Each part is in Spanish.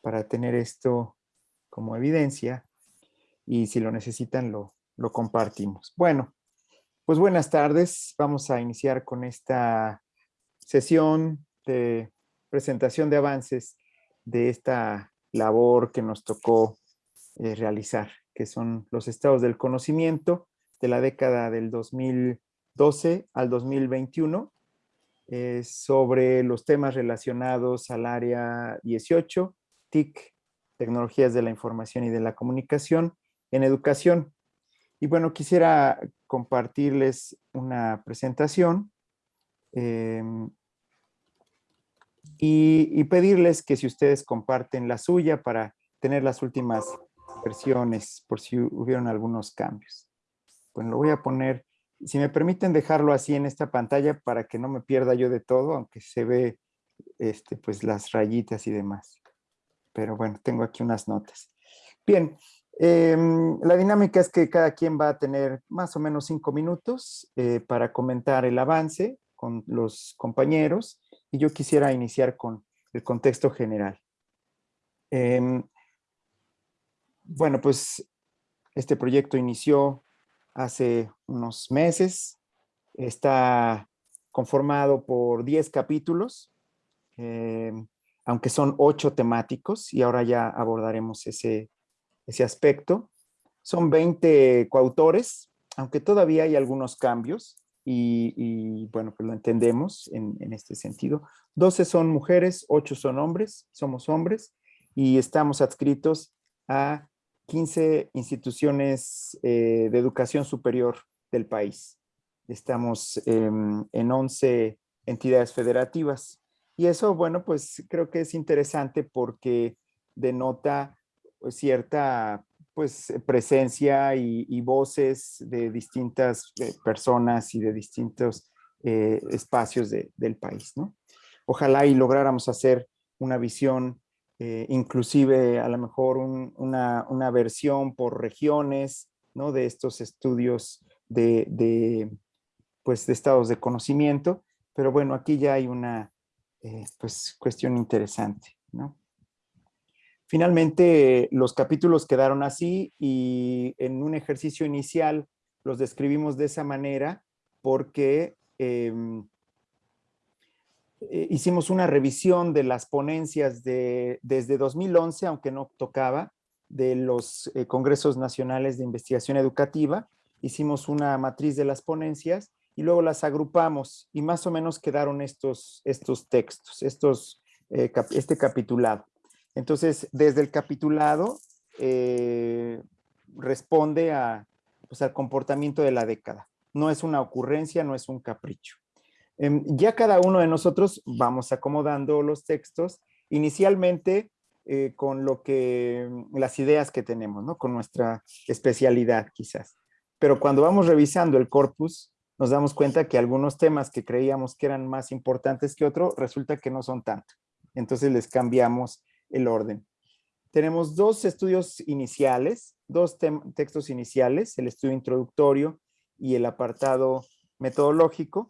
para tener esto como evidencia y si lo necesitan lo, lo compartimos. Bueno, pues buenas tardes. Vamos a iniciar con esta sesión de presentación de avances de esta labor que nos tocó eh, realizar, que son los estados del conocimiento de la década del 2012 al 2021, eh, sobre los temas relacionados al área 18, TIC, Tecnologías de la Información y de la Comunicación, en educación. Y bueno, quisiera compartirles una presentación em, y, pedirles que si ustedes comparten la suya para tener las últimas versiones por si hubieron algunos cambios. Bueno, lo voy a poner, si me permiten dejarlo así en esta pantalla para que no me pierda yo de todo, aunque se ve este, pues las rayitas y demás. Pero bueno, tengo aquí unas notas. Bien, em, la dinámica es que cada quien va a tener más o menos cinco minutos eh, para comentar el avance con los compañeros y yo quisiera iniciar con el contexto general. Em, bueno, pues este proyecto inició hace unos meses, está conformado por 10 capítulos, em, aunque son 8 temáticos y ahora ya abordaremos ese, ese aspecto. Son 20 coautores, aunque todavía hay algunos cambios y, bueno, pues lo entendemos en, este sentido. 12 son mujeres, 8 son hombres, somos hombres, y estamos adscritos a 15 instituciones eh, de educación superior del país. Estamos en 11 entidades federativas. Y eso, bueno, pues creo que es interesante porque denota pues, cierta pues eh, presencia y, voces de distintas eh, personas y de distintos eh, espacios del país, ¿no? Ojalá y lográramos hacer una visión, inclusive a lo mejor una, versión por regiones, ¿no? De estos estudios de, pues, de estados de conocimiento, pero bueno, aquí ya hay una pues, cuestión interesante, ¿no? Finalmente, los capítulos quedaron así y en un ejercicio inicial los describimos de esa manera porque em, eh, hicimos una revisión de las ponencias de, desde 2011, aunque no tocaba, de los eh, Congresos Nacionales de Investigación Educativa. Hicimos una matriz de las ponencias y luego las agrupamos y más o menos quedaron estos, estos textos, estos, eh, este capitulado. Entonces, desde el capitulado eh, responde a, pues, al comportamiento de la década. No es una ocurrencia, no es un capricho. Em, ya cada uno de nosotros vamos acomodando los textos, inicialmente eh, con lo que, las ideas que tenemos, ¿no? Con nuestra especialidad quizás. Pero cuando vamos revisando el corpus, nos damos cuenta que algunos temas que creíamos que eran más importantes que otros, resulta que no son tanto. Entonces les cambiamos el orden. Tenemos dos estudios iniciales, dos textos iniciales, el estudio introductorio y el apartado metodológico,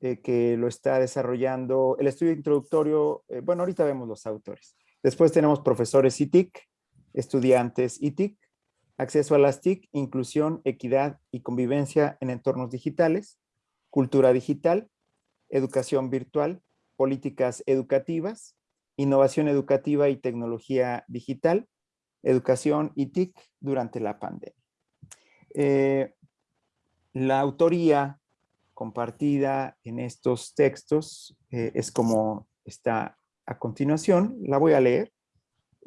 eh, que lo está desarrollando. El estudio introductorio, eh, bueno, ahorita vemos los autores. Después tenemos profesores ITIC, estudiantes ITIC, acceso a las TIC, inclusión, equidad y convivencia en entornos digitales, cultura digital, educación virtual, políticas educativas, innovación educativa y tecnología digital, educación y TIC durante la pandemia. Eh, la autoría compartida en estos textos eh, es como está a continuación, la voy a leer.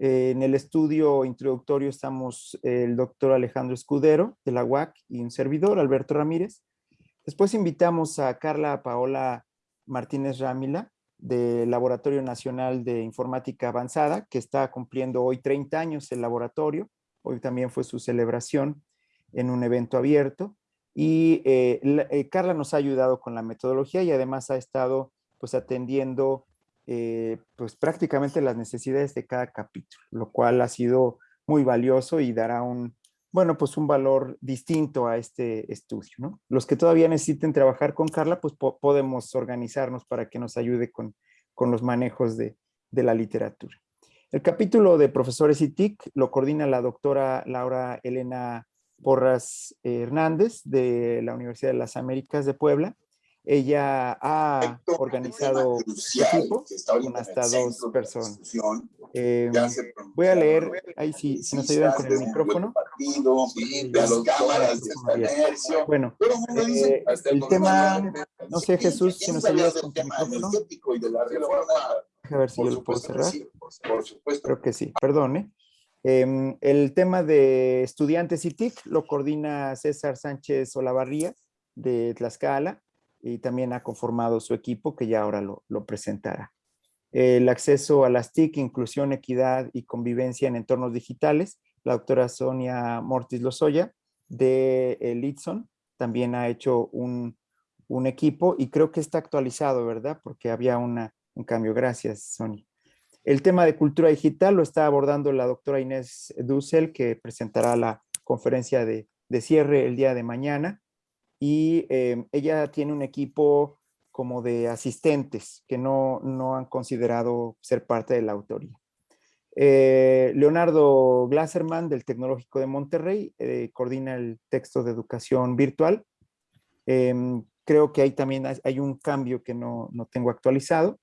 Eh, en el estudio introductorio estamos el doctor Alejandro Escudero de la UAC y un servidor, Alberto Ramírez. Después invitamos a Carla Paola Martínez Rámila, del Laboratorio Nacional de Informática Avanzada, que está cumpliendo hoy 30 años el laboratorio. Hoy también fue su celebración en un evento abierto. Y eh, eh, Carla nos ha ayudado con la metodología y además ha estado pues atendiendo eh, pues prácticamente las necesidades de cada capítulo, lo cual ha sido muy valioso y dará un, bueno, pues un valor distinto a este estudio, ¿no? Los que todavía necesiten trabajar con Carla, pues podemos organizarnos para que nos ayude con, los manejos de, la literatura. El capítulo de profesores y TIC lo coordina la doctora Laura Elena Porras Hernández de la Universidad de las Américas de Puebla. Ella ha organizado un equipo con hasta dos personas. Eh, voy a leer, ahí sí, si nos ayudan con el micrófono. Bueno, eh, el tema, no sé Jesús, si nos ayudas con tu micrófono. A ver si yo lo puedo cerrar. Creo que sí, perdone. Eh, el tema de estudiantes y TIC lo coordina César Sánchez Olavarría de Tlaxcala y también ha conformado su equipo que ya ahora lo, presentará. El acceso a las TIC, inclusión, equidad y convivencia en entornos digitales, la doctora Sonia Mortis Lozoya de Litson también ha hecho un, un, equipo y creo que está actualizado, ¿verdad? Porque había una, un cambio. Gracias, Sonia. El tema de cultura digital lo está abordando la doctora Inés Dussel, que presentará la conferencia de, de cierre el día de mañana y eh, ella tiene un equipo como de asistentes que no, no han considerado ser parte de la autoría. Eh, Leonardo Glasserman del Tecnológico de Monterrey eh, coordina el texto de educación virtual. Em, creo que ahí también hay un cambio que no, no tengo actualizado.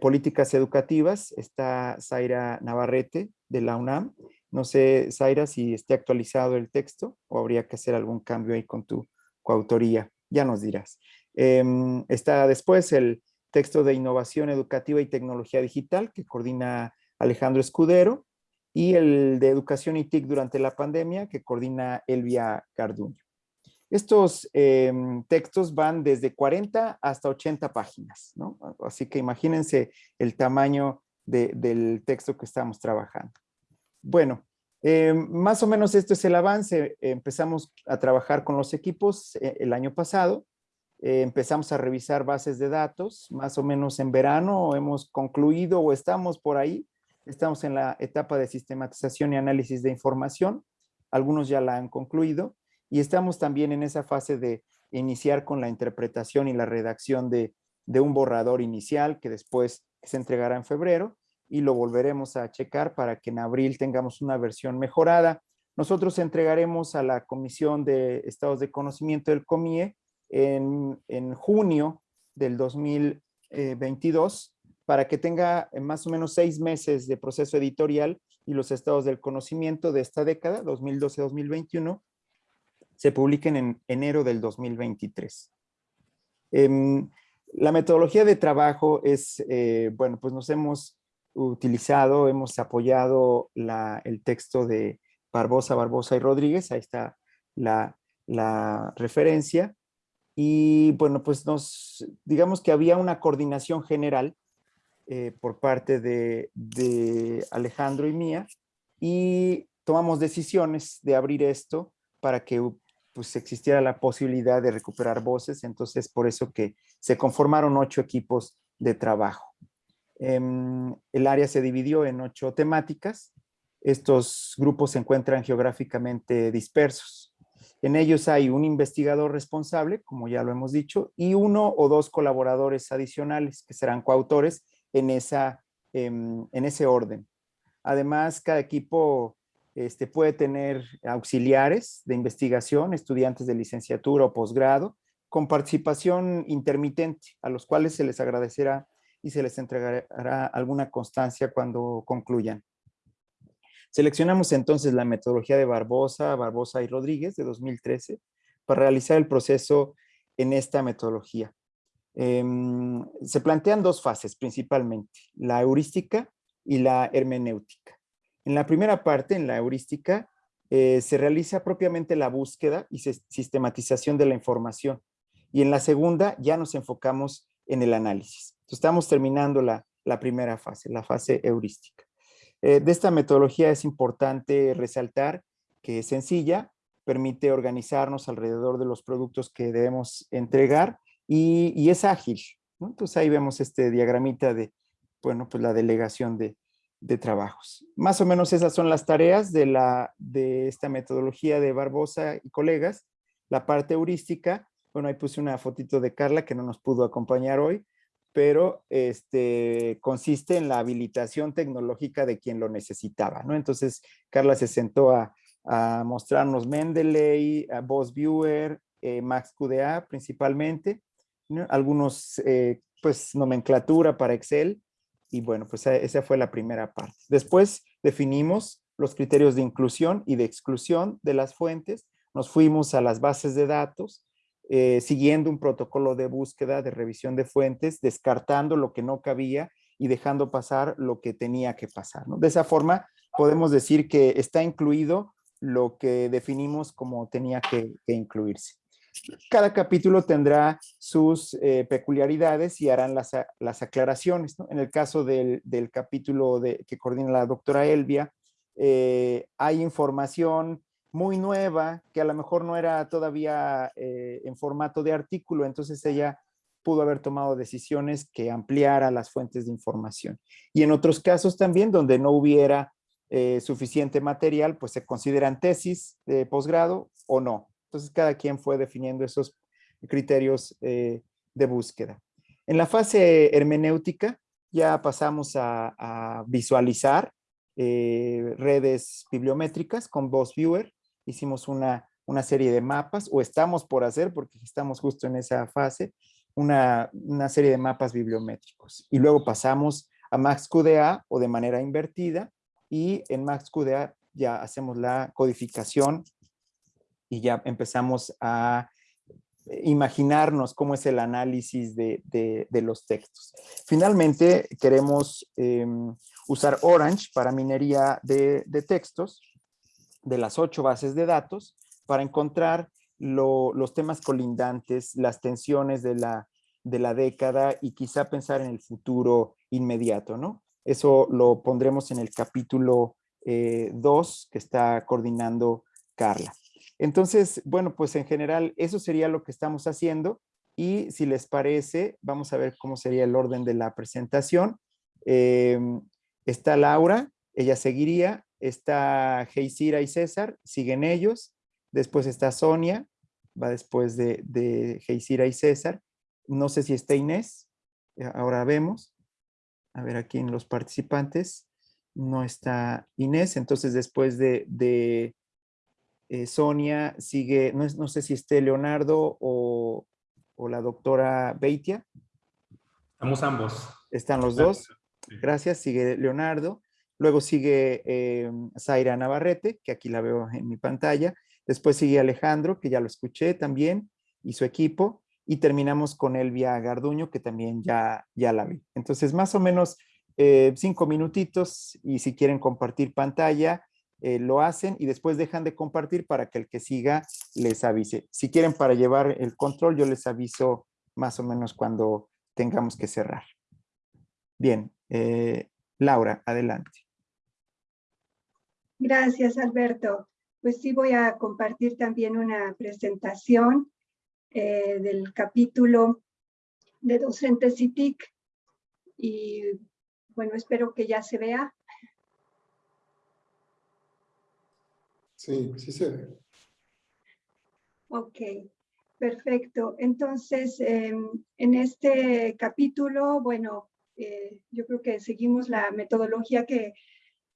políticas educativas está Zaira Navarrete de la UNAM. No sé, Zaira, si esté actualizado el texto o habría que hacer algún cambio ahí con tu coautoría, ya nos dirás. Em, está después el texto de innovación educativa y tecnología digital que coordina Alejandro Escudero y el de educación y TIC durante la pandemia que coordina Elvia Garduño. Estos em, textos van desde 40 hasta 80 páginas, ¿no? Así que imagínense el tamaño del texto que estamos trabajando. Bueno, eh, más o menos esto es el avance. Empezamos a trabajar con los equipos eh, el año pasado. Eh, empezamos a revisar bases de datos, más o menos en verano hemos concluido o estamos por ahí. Estamos en la etapa de sistematización y análisis de información. Algunos ya la han concluido y estamos también en esa fase de iniciar con la interpretación y la redacción de, de un borrador inicial que después se entregará en febrero y lo volveremos a checar para que en abril tengamos una versión mejorada. Nosotros entregaremos a la Comisión de Estados de Conocimiento del COMIE en, en junio del 2022 para que tenga más o menos seis meses de proceso editorial y los estados del conocimiento de esta década, 2012-2021, se publiquen en enero del 2023. Em, la metodología de trabajo es, eh, bueno, pues nos hemos utilizado, hemos apoyado el texto de Barbosa, Barbosa y Rodríguez, ahí está la, referencia. Y bueno, pues nos, digamos que había una coordinación general eh, por parte de, Alejandro y mía y tomamos decisiones de abrir esto para que pues existiera la posibilidad de recuperar voces, entonces por eso que se conformaron ocho equipos de trabajo. Em, el área se dividió en ocho temáticas. Estos grupos se encuentran geográficamente dispersos. En ellos hay un investigador responsable, como ya lo hemos dicho, y uno o dos colaboradores adicionales que serán coautores en, esa, em, en ese orden. Además, cada equipo este, puede tener auxiliares de investigación, estudiantes de licenciatura o posgrado, con participación intermitente, a los cuales se les agradecerá y se les entregará alguna constancia cuando concluyan. Seleccionamos entonces la metodología de Barbosa, Barbosa y Rodríguez de 2013 para realizar el proceso en esta metodología. Em, se plantean dos fases principalmente, la heurística y la hermenéutica. En la primera parte, en la heurística, eh, se realiza propiamente la búsqueda y sistematización de la información. Y en la segunda ya nos enfocamos en el análisis estamos terminando la, primera fase, la fase heurística. Eh, de esta metodología es importante resaltar que es sencilla, permite organizarnos alrededor de los productos que debemos entregar y, es ágil. Entonces ahí vemos este diagramita de, bueno, pues la delegación de, trabajos. Más o menos esas son las tareas de, la, de esta metodología de Barbosa y colegas. La parte heurística, bueno, ahí puse una fotito de Carla que no nos pudo acompañar hoy, pero este, consiste en la habilitación tecnológica de quien lo necesitaba, ¿no? Entonces, Carla se sentó a, mostrarnos Mendeley, a Boss Viewer, eh, Max QDA principalmente, algunos, eh, pues, nomenclatura para Excel, y bueno, pues esa fue la primera parte. Después definimos los criterios de inclusión y de exclusión de las fuentes, nos fuimos a las bases de datos, eh, siguiendo un protocolo de búsqueda, de revisión de fuentes, descartando lo que no cabía y dejando pasar lo que tenía que pasar. De esa forma, podemos decir que está incluido lo que definimos como tenía que, incluirse. Cada capítulo tendrá sus eh, peculiaridades y harán las, aclaraciones. En el caso del, capítulo de, que coordina la doctora Elvia, eh, hay información muy nueva, que a lo mejor no era todavía eh, en formato de artículo, entonces ella pudo haber tomado decisiones que ampliara las fuentes de información. Y en otros casos también, donde no hubiera eh, suficiente material, pues se consideran tesis de posgrado o no. Entonces cada quien fue definiendo esos criterios eh, de búsqueda. En la fase hermenéutica ya pasamos a, visualizar redes bibliométricas con Voice Viewer hicimos una, una serie de mapas, o estamos por hacer, porque estamos justo en esa fase, una, serie de mapas bibliométricos. Y luego pasamos a MaxQDA o de manera invertida, y en MaxQDA ya hacemos la codificación y ya empezamos a imaginarnos cómo es el análisis de, los textos. Finalmente, queremos em, usar Orange para minería de, de textos de las ocho bases de datos para encontrar los temas colindantes, las tensiones de la, de la década y quizá pensar en el futuro inmediato, ¿no? Eso lo pondremos en el capítulo 2 eh, que está coordinando Carla. Entonces, bueno, pues en general eso sería lo que estamos haciendo y si les parece, vamos a ver cómo sería el orden de la presentación. Em, está Laura, ella seguiría, está Geisira y César, siguen ellos, después está Sonia, va después de, de Geisira y César, no sé si está Inés, eh, ahora vemos, a ver aquí en los participantes, no está Inés, entonces después de, eh, Sonia sigue, no, no, sé si esté Leonardo o, o la doctora Beitia. Estamos ambos. Están los dos. Gracias, sigue Leonardo. Luego sigue eh, Zaira Navarrete, que aquí la veo en mi pantalla. Después sigue Alejandro, que ya lo escuché también, y su equipo. Y terminamos con Elvia Garduño, que también ya, ya la vi. Entonces, más o menos eh, cinco minutitos y si quieren compartir pantalla, eh, lo hacen y después dejan de compartir para que el que siga les avise. Si quieren para llevar el control, yo les aviso más o menos cuando tengamos que cerrar. Bien, Laura, adelante. Gracias, Alberto. Pues sí voy a compartir también una presentación eh, del capítulo de docentes CITIC y bueno, espero que ya se vea. Sí, sí se ve. Ok, perfecto. Entonces, em, en este capítulo, bueno, eh, yo creo que seguimos la metodología que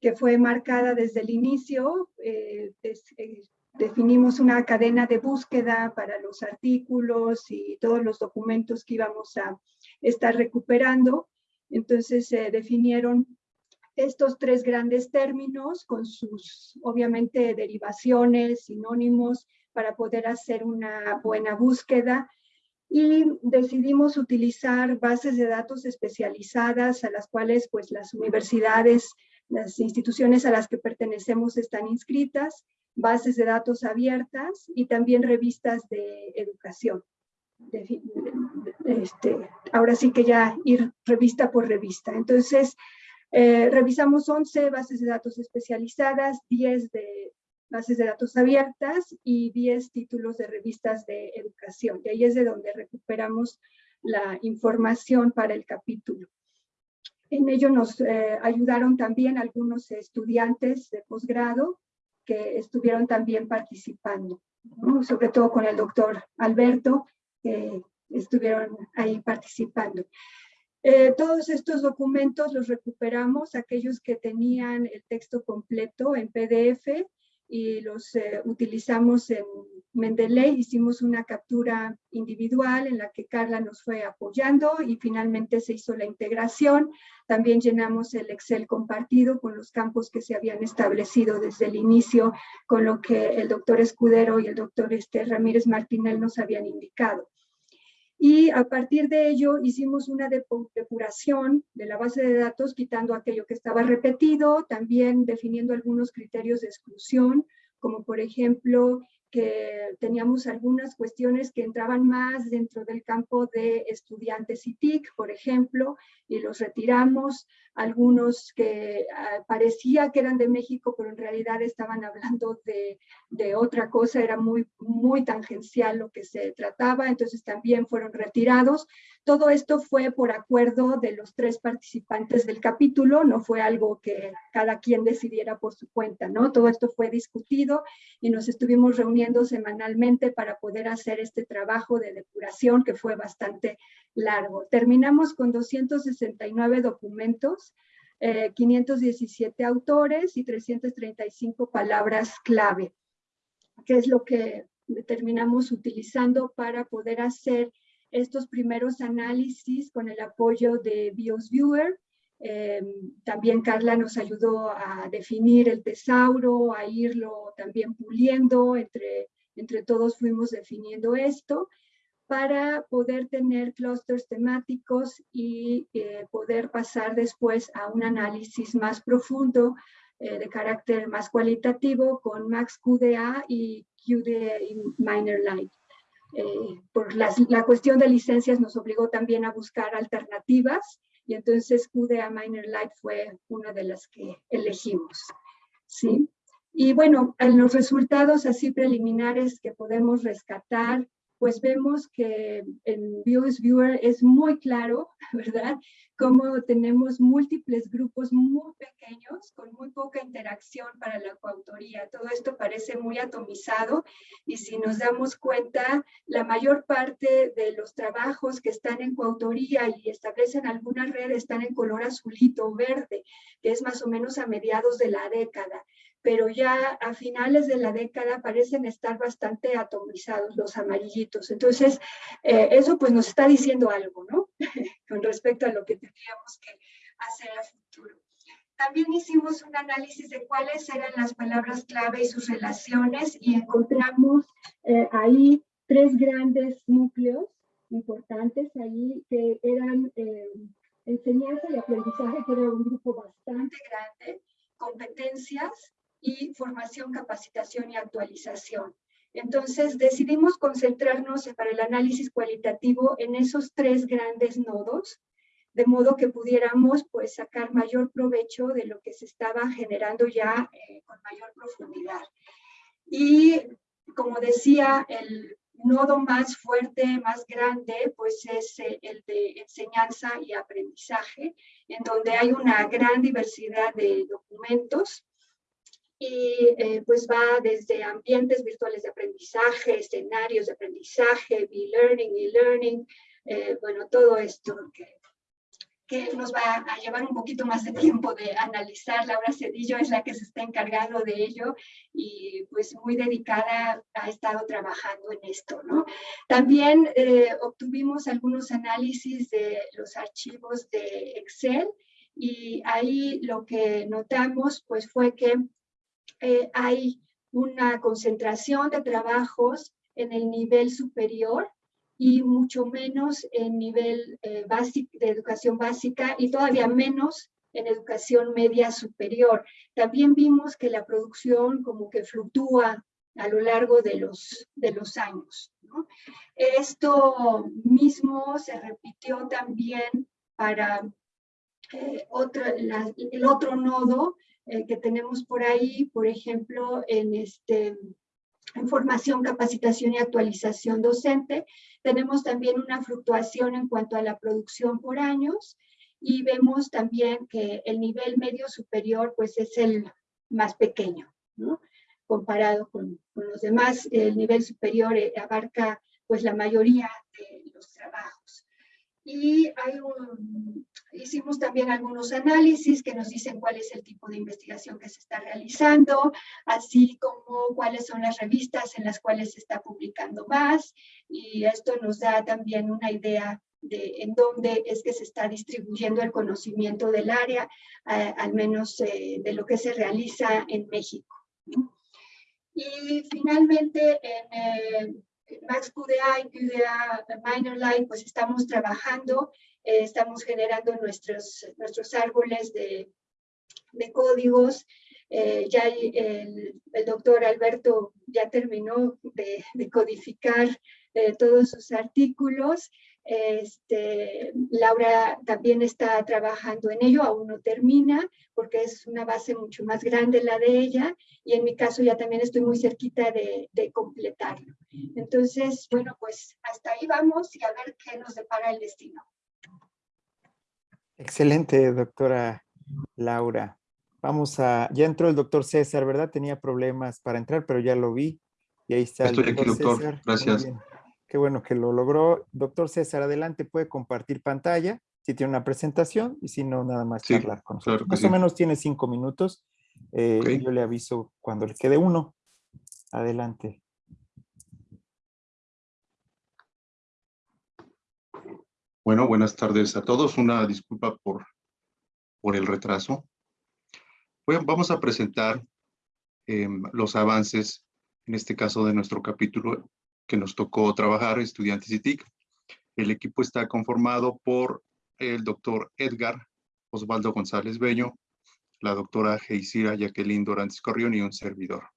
que fue marcada desde el inicio. Eh, eh, definimos una cadena de búsqueda para los artículos y todos los documentos que íbamos a estar recuperando. Entonces se definieron estos tres grandes términos con sus, obviamente, derivaciones, sinónimos, para poder hacer una buena búsqueda. Y decidimos utilizar bases de datos especializadas a las cuales pues las universidades las instituciones a las que pertenecemos están inscritas, bases de datos abiertas y también revistas de educación. Este, ahora sí que ya ir revista por revista. Entonces, eh, revisamos 11 bases de datos especializadas, 10 de bases de datos abiertas y 10 títulos de revistas de educación. Y ahí es de donde recuperamos la información para el capítulo. En ello nos eh, ayudaron también algunos estudiantes de posgrado que estuvieron también participando, sobre todo con el doctor Alberto, que estuvieron ahí participando. Eh, todos estos documentos los recuperamos, aquellos que tenían el texto completo en PDF y los eh, utilizamos en Mendeley. Hicimos una captura individual en la que Carla nos fue apoyando y finalmente se hizo la integración. También llenamos el Excel compartido con los campos que se habían establecido desde el inicio, con lo que el doctor Escudero y el doctor este, Ramírez Martínez nos habían indicado. Y a partir de ello hicimos una depuración de la base de datos, quitando aquello que estaba repetido, también definiendo algunos criterios de exclusión, como por ejemplo que teníamos algunas cuestiones que entraban más dentro del campo de estudiantes y TIC, por ejemplo, y los retiramos, algunos que ah, parecía que eran de México, pero en realidad estaban hablando de, de, otra cosa, era muy, muy tangencial lo que se trataba, entonces también fueron retirados. Todo esto fue por acuerdo de los tres participantes del capítulo, no fue algo que cada quien decidiera por su cuenta, ¿no? Todo esto fue discutido y nos estuvimos reuniendo semanalmente para poder hacer este trabajo de depuración que fue bastante largo. Terminamos con 269 documentos, 517 eh, autores y 335 palabras clave, que es lo que terminamos utilizando para poder hacer estos primeros análisis con el apoyo de BIOS Em, también Carla nos ayudó a definir el tesauro, a irlo también puliendo, entre, entre todos fuimos definiendo esto para poder tener clústeres temáticos y eh, poder pasar después a un análisis más profundo eh, de carácter más cualitativo con Max QDA y QDA Minor Light. Eh, por la cuestión de licencias nos obligó también a buscar alternativas y entonces QDA Minor Light fue una de las que elegimos. ¿sí? Y bueno, en los resultados así preliminares que podemos rescatar pues vemos que en Views Viewer es muy claro, ¿verdad? Cómo tenemos múltiples grupos muy pequeños con muy poca interacción para la coautoría. Todo esto parece muy atomizado y si nos damos cuenta, la mayor parte de los trabajos que están en coautoría y establecen alguna red están en color azulito verde, que es más o menos a mediados de la década pero ya a finales de la década parecen estar bastante atomizados los amarillitos. Entonces, eh, eso pues nos está diciendo algo, ¿no? Con respecto a lo que tendríamos que hacer a futuro. También hicimos un análisis de cuáles eran las palabras clave y sus relaciones y encontramos eh, ahí tres grandes núcleos importantes ahí que eran eh, enseñanza y aprendizaje, que era un grupo bastante grande, competencias, y formación, capacitación y actualización. Entonces decidimos concentrarnos para el análisis cualitativo en esos tres grandes nodos, de modo que pudiéramos pues, sacar mayor provecho de lo que se estaba generando ya eh, con mayor profundidad. Y como decía, el nodo más fuerte, más grande, pues es el de enseñanza y aprendizaje, en donde hay una gran diversidad de documentos y eh, pues va desde ambientes virtuales de aprendizaje, escenarios de aprendizaje, e-learning, e-learning, eh, bueno, todo esto que, que, nos va a llevar un poquito más de tiempo de analizar. Laura Cedillo es la que se está encargando de ello y pues muy dedicada ha estado trabajando en esto, ¿no? También eh, obtuvimos algunos análisis de los archivos de Excel y ahí lo que notamos pues fue que eh, hay una concentración de trabajos en el nivel superior y mucho menos en nivel eh, de educación básica y todavía menos en educación media superior. También vimos que la producción como que fluctúa a lo largo de los, de los años. Esto mismo se repitió también para eh, el otro nodo eh, que tenemos por ahí, por ejemplo, en, este, en formación, capacitación y actualización docente. Tenemos también una fluctuación en cuanto a la producción por años y vemos también que el nivel medio superior pues es el más pequeño, ¿no? comparado con, con, los demás. El nivel superior eh, abarca pues la mayoría de los trabajos. y hay un, hicimos también algunos análisis que nos dicen cuál es el tipo de investigación que se está realizando, así como cuáles son las revistas en las cuales se está publicando más, y esto nos da también una idea de en dónde es que se está distribuyendo el conocimiento del área, eh, al menos eh, de lo que se realiza en México. Y finalmente, en eh, Max QDA y QDA Minor Line, pues estamos trabajando, estamos generando nuestros, nuestros árboles de, de códigos, ya el, el, doctor Alberto ya terminó de, de codificar todos sus artículos este, Laura también está trabajando en ello, aún no termina, porque es una base mucho más grande la de ella, y en mi caso ya también estoy muy cerquita de, de completarlo. Entonces, bueno, pues hasta ahí vamos y a ver qué nos depara el destino. Excelente, doctora Laura. Vamos a, ya entró el doctor César, ¿verdad? Tenía problemas para entrar, pero ya lo vi. Y ahí está. Estoy aquí, doctor. Gracias. Qué bueno que lo logró. Doctor César, adelante, puede compartir pantalla si tiene una presentación y si no, nada más charlar con nosotros. más o menos tiene cinco minutos. Eh, yo le aviso cuando le quede uno. Adelante. Bueno, buenas tardes a todos. Una disculpa por, por el retraso. vamos a presentar em, los avances, en este caso de nuestro capítulo que nos tocó trabajar, estudiantes y TIC. El equipo está conformado por el doctor Edgar Osvaldo González Beño, la doctora Geisira Jacqueline Dorantes Corrión y un servidor.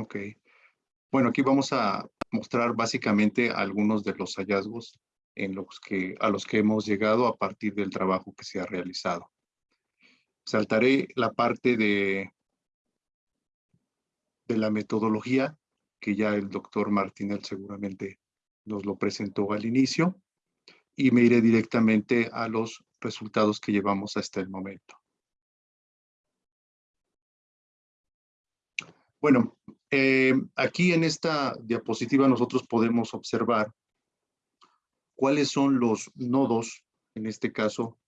Ok. Bueno, aquí vamos a mostrar básicamente algunos de los hallazgos en los que, a los que hemos llegado a partir del trabajo que se ha realizado. Saltaré la parte de, de la metodología, que ya el doctor Martinel seguramente nos lo presentó al inicio, y me iré directamente a los resultados que llevamos hasta el momento. Bueno, eh, aquí en esta diapositiva nosotros podemos observar cuáles son los nodos, en este caso,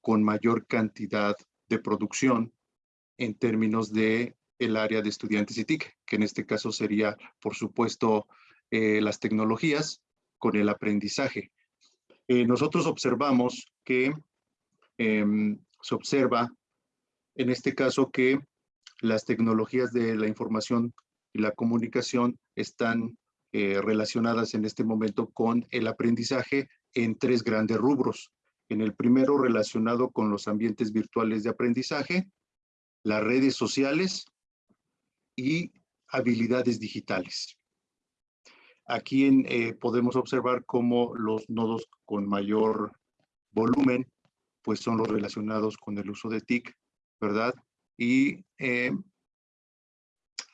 con mayor cantidad de producción en términos de el área de estudiantes y TIC, que en este caso sería, por supuesto, eh, las tecnologías con el aprendizaje. Eh, nosotros observamos que em, se observa, en este caso, que las tecnologías de la información y la comunicación están eh, relacionadas en este momento con el aprendizaje en tres grandes rubros. En el primero relacionado con los ambientes virtuales de aprendizaje, las redes sociales y habilidades digitales. Aquí eh, podemos observar cómo los nodos con mayor volumen pues son los relacionados con el uso de TIC, ¿verdad? Y eh,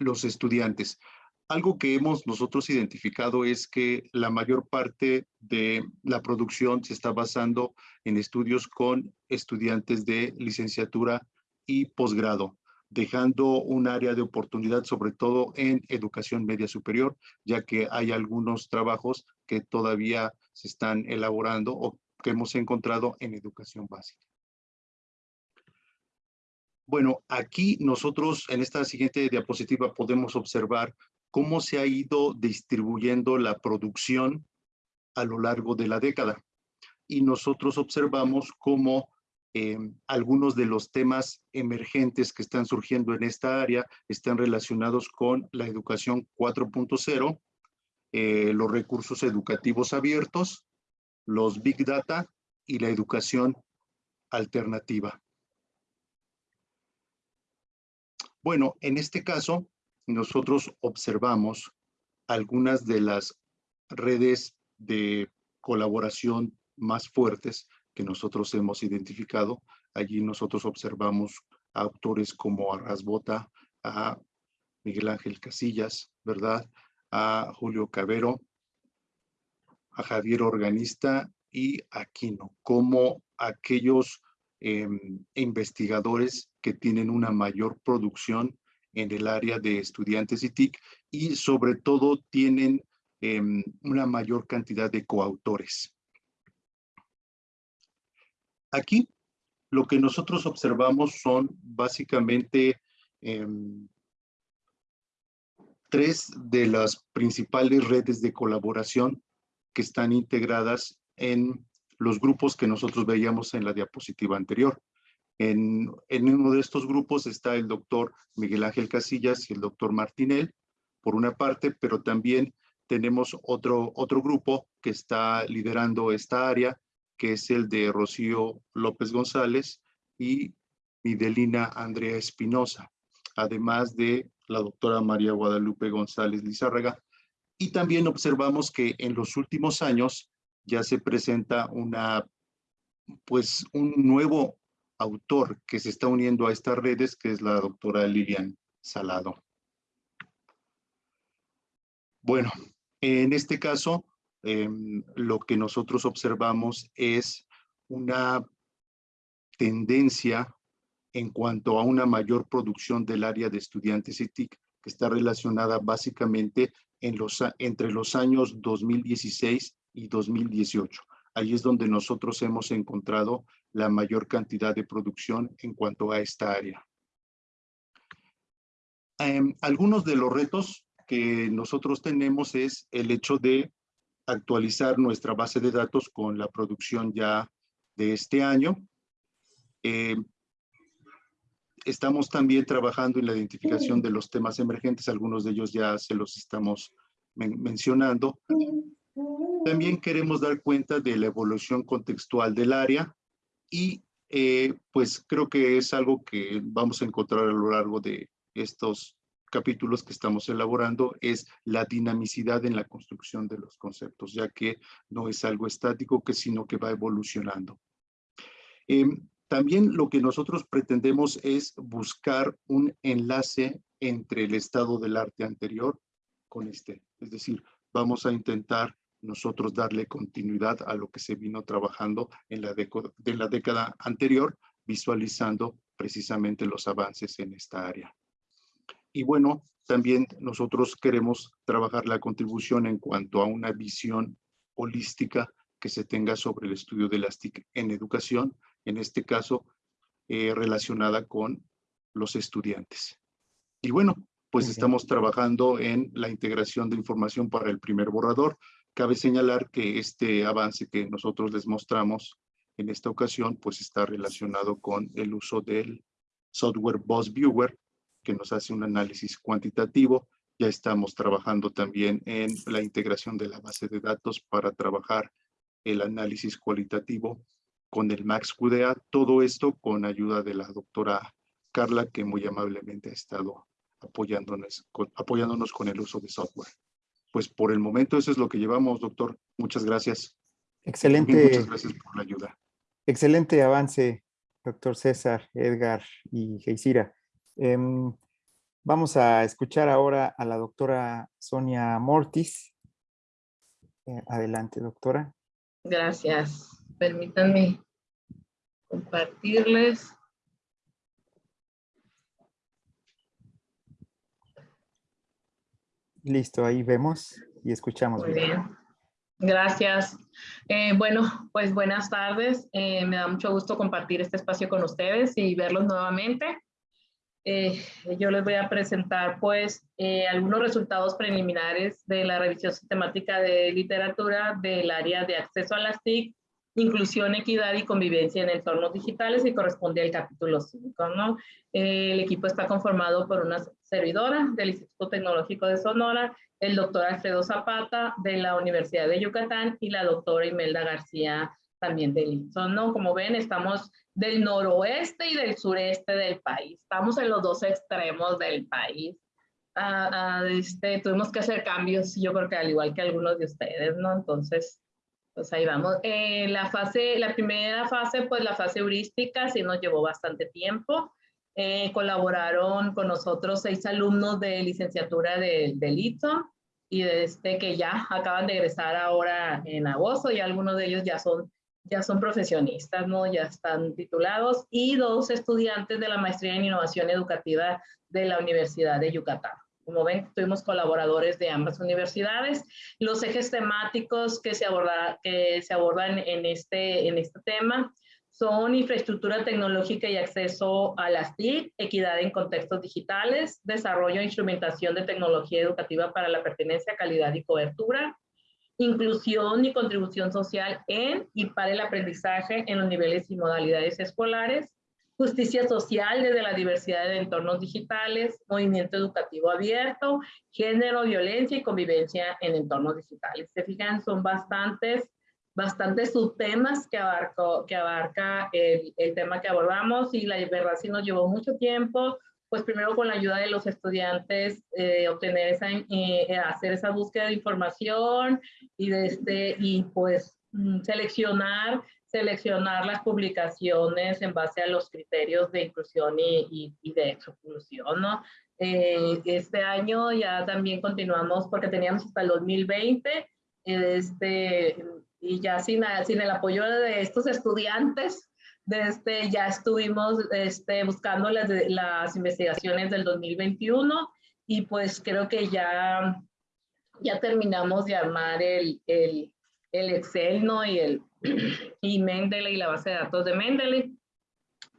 los estudiantes. Algo que hemos nosotros identificado es que la mayor parte de la producción se está basando en estudios con estudiantes de licenciatura y posgrado, dejando un área de oportunidad sobre todo en educación media superior, ya que hay algunos trabajos que todavía se están elaborando o que hemos encontrado en educación básica. Bueno, aquí nosotros en esta siguiente diapositiva podemos observar cómo se ha ido distribuyendo la producción a lo largo de la década. Y nosotros observamos cómo eh, algunos de los temas emergentes que están surgiendo en esta área están relacionados con la educación 4.0, eh, los recursos educativos abiertos, los Big Data y la educación alternativa. Bueno, en este caso, nosotros observamos algunas de las redes de colaboración más fuertes que nosotros hemos identificado. Allí nosotros observamos a autores como Arrasbota, a Miguel Ángel Casillas, ¿verdad? A Julio Cabero, a Javier Organista y Aquino, como aquellos em, investigadores que tienen una mayor producción en el área de estudiantes y TIC y sobre todo tienen em, una mayor cantidad de coautores. Aquí lo que nosotros observamos son básicamente em, tres de las principales redes de colaboración que están integradas en los grupos que nosotros veíamos en la diapositiva anterior. En, uno de estos grupos está el doctor Miguel Ángel Casillas y el doctor Martinel, por una parte, pero también tenemos otro, otro grupo que está liderando esta área, que es el de Rocío López González y Midelina Andrea Espinosa, además de la doctora María Guadalupe González Lizárraga. Y también observamos que en los últimos años ya se presenta una, pues un nuevo autor que se está uniendo a estas redes, que es la doctora Lilian Salado. Bueno, en este caso, em, lo que nosotros observamos es una tendencia en cuanto a una mayor producción del área de estudiantes y TIC, que está relacionada básicamente en los, entre los años 2016 y 2018. Ahí es donde nosotros hemos encontrado la mayor cantidad de producción en cuanto a esta área. Em, algunos de los retos que nosotros tenemos es el hecho de actualizar nuestra base de datos con la producción ya de este año. Em, estamos también trabajando en la identificación de los temas emergentes, algunos de ellos ya se los estamos mencionando. También queremos dar cuenta de la evolución contextual del área y eh, pues creo que es algo que vamos a encontrar a lo largo de estos capítulos que estamos elaborando es la dinamicidad en la construcción de los conceptos, ya que no es algo estático, que sino que va evolucionando. Em, también lo que nosotros pretendemos es buscar un enlace entre el estado del arte anterior con este. Es decir, vamos a intentar nosotros darle continuidad a lo que se vino trabajando en la, de la década anterior, visualizando precisamente los avances en esta área. Y bueno, también nosotros queremos trabajar la contribución en cuanto a una visión holística que se tenga sobre el estudio de las TIC en educación, en este caso eh, relacionada con los estudiantes. Y bueno, pues estamos trabajando en la integración de información para el primer borrador. Cabe señalar que este avance que nosotros les mostramos en esta ocasión, pues está relacionado con el uso del software Boss Viewer, que nos hace un análisis cuantitativo. Ya estamos trabajando también en la integración de la base de datos para trabajar el análisis cualitativo con el Max QDA. Todo esto con ayuda de la doctora Carla, que muy amablemente ha estado apoyándonos con, apoyándonos con el uso de software. Pues por el momento eso es lo que llevamos, doctor. Muchas gracias. Excelente. muchas gracias por la ayuda. Excelente avance, doctor César, Edgar y Geisira. Em, vamos a escuchar ahora a la doctora Sonia Mortis. Eh, adelante, doctora. Gracias. Permítanme compartirles. Listo, ahí vemos y escuchamos. Muy bien. Gracias. Eh, bueno, pues buenas tardes. Eh, me da mucho gusto compartir este espacio con ustedes y verlos nuevamente. Eh, yo les voy a presentar pues algunos resultados preliminares de la revisión sistemática de literatura del área de acceso a las TIC inclusión, equidad y convivencia en entornos digitales y corresponde al capítulo 5. ¿no? El equipo está conformado por una servidora del Instituto Tecnológico de Sonora, el doctor Alfredo Zapata de la Universidad de Yucatán y la doctora Imelda García también del INSON. ¿no? Como ven, estamos del noroeste y del sureste del país. Estamos en los dos extremos del país. Ah, ah, este, tuvimos que hacer cambios, yo creo que al igual que algunos de ustedes, ¿no? Entonces, pues ahí vamos. Eh, la fase, la primera fase, pues la fase heurística, sí nos llevó bastante tiempo. Eh, colaboraron con nosotros seis alumnos de licenciatura de, del ITSO y de este que ya acaban de egresar ahora en agosto y algunos de ellos ya son ya son profesionistas, ¿no? Ya están titulados y dos estudiantes de la maestría en innovación educativa de la Universidad de Yucatán. Como ven, tuvimos colaboradores de ambas universidades. Los ejes temáticos que se, abordan en este, en este tema son infraestructura tecnológica y acceso a las TIC, equidad en contextos digitales, desarrollo e instrumentación de tecnología educativa para la pertenencia, calidad y cobertura, inclusión y contribución social en y para el aprendizaje en los niveles y modalidades escolares, justicia social desde la diversidad de entornos digitales, movimiento educativo abierto, género, violencia y convivencia en entornos digitales. Se fijan, son bastantes, bastantes subtemas que, abarco, que abarca el, tema que abordamos y la verdad sí nos llevó mucho tiempo, pues primero con la ayuda de los estudiantes, eh, obtener esa, eh, hacer esa búsqueda de información y, de este, y pues mm, seleccionar, seleccionar las publicaciones en base a los criterios de inclusión y, y, de exclusión, ¿no? Eh, este año ya también continuamos porque teníamos hasta el 2020, este, y ya sin, sin el apoyo de estos estudiantes, este, ya estuvimos este, buscando las, las investigaciones del 2021 y pues creo que ya, ya terminamos de armar el, el, el Excel ¿no? y, el, y Mendeley la base de datos de Mendeley.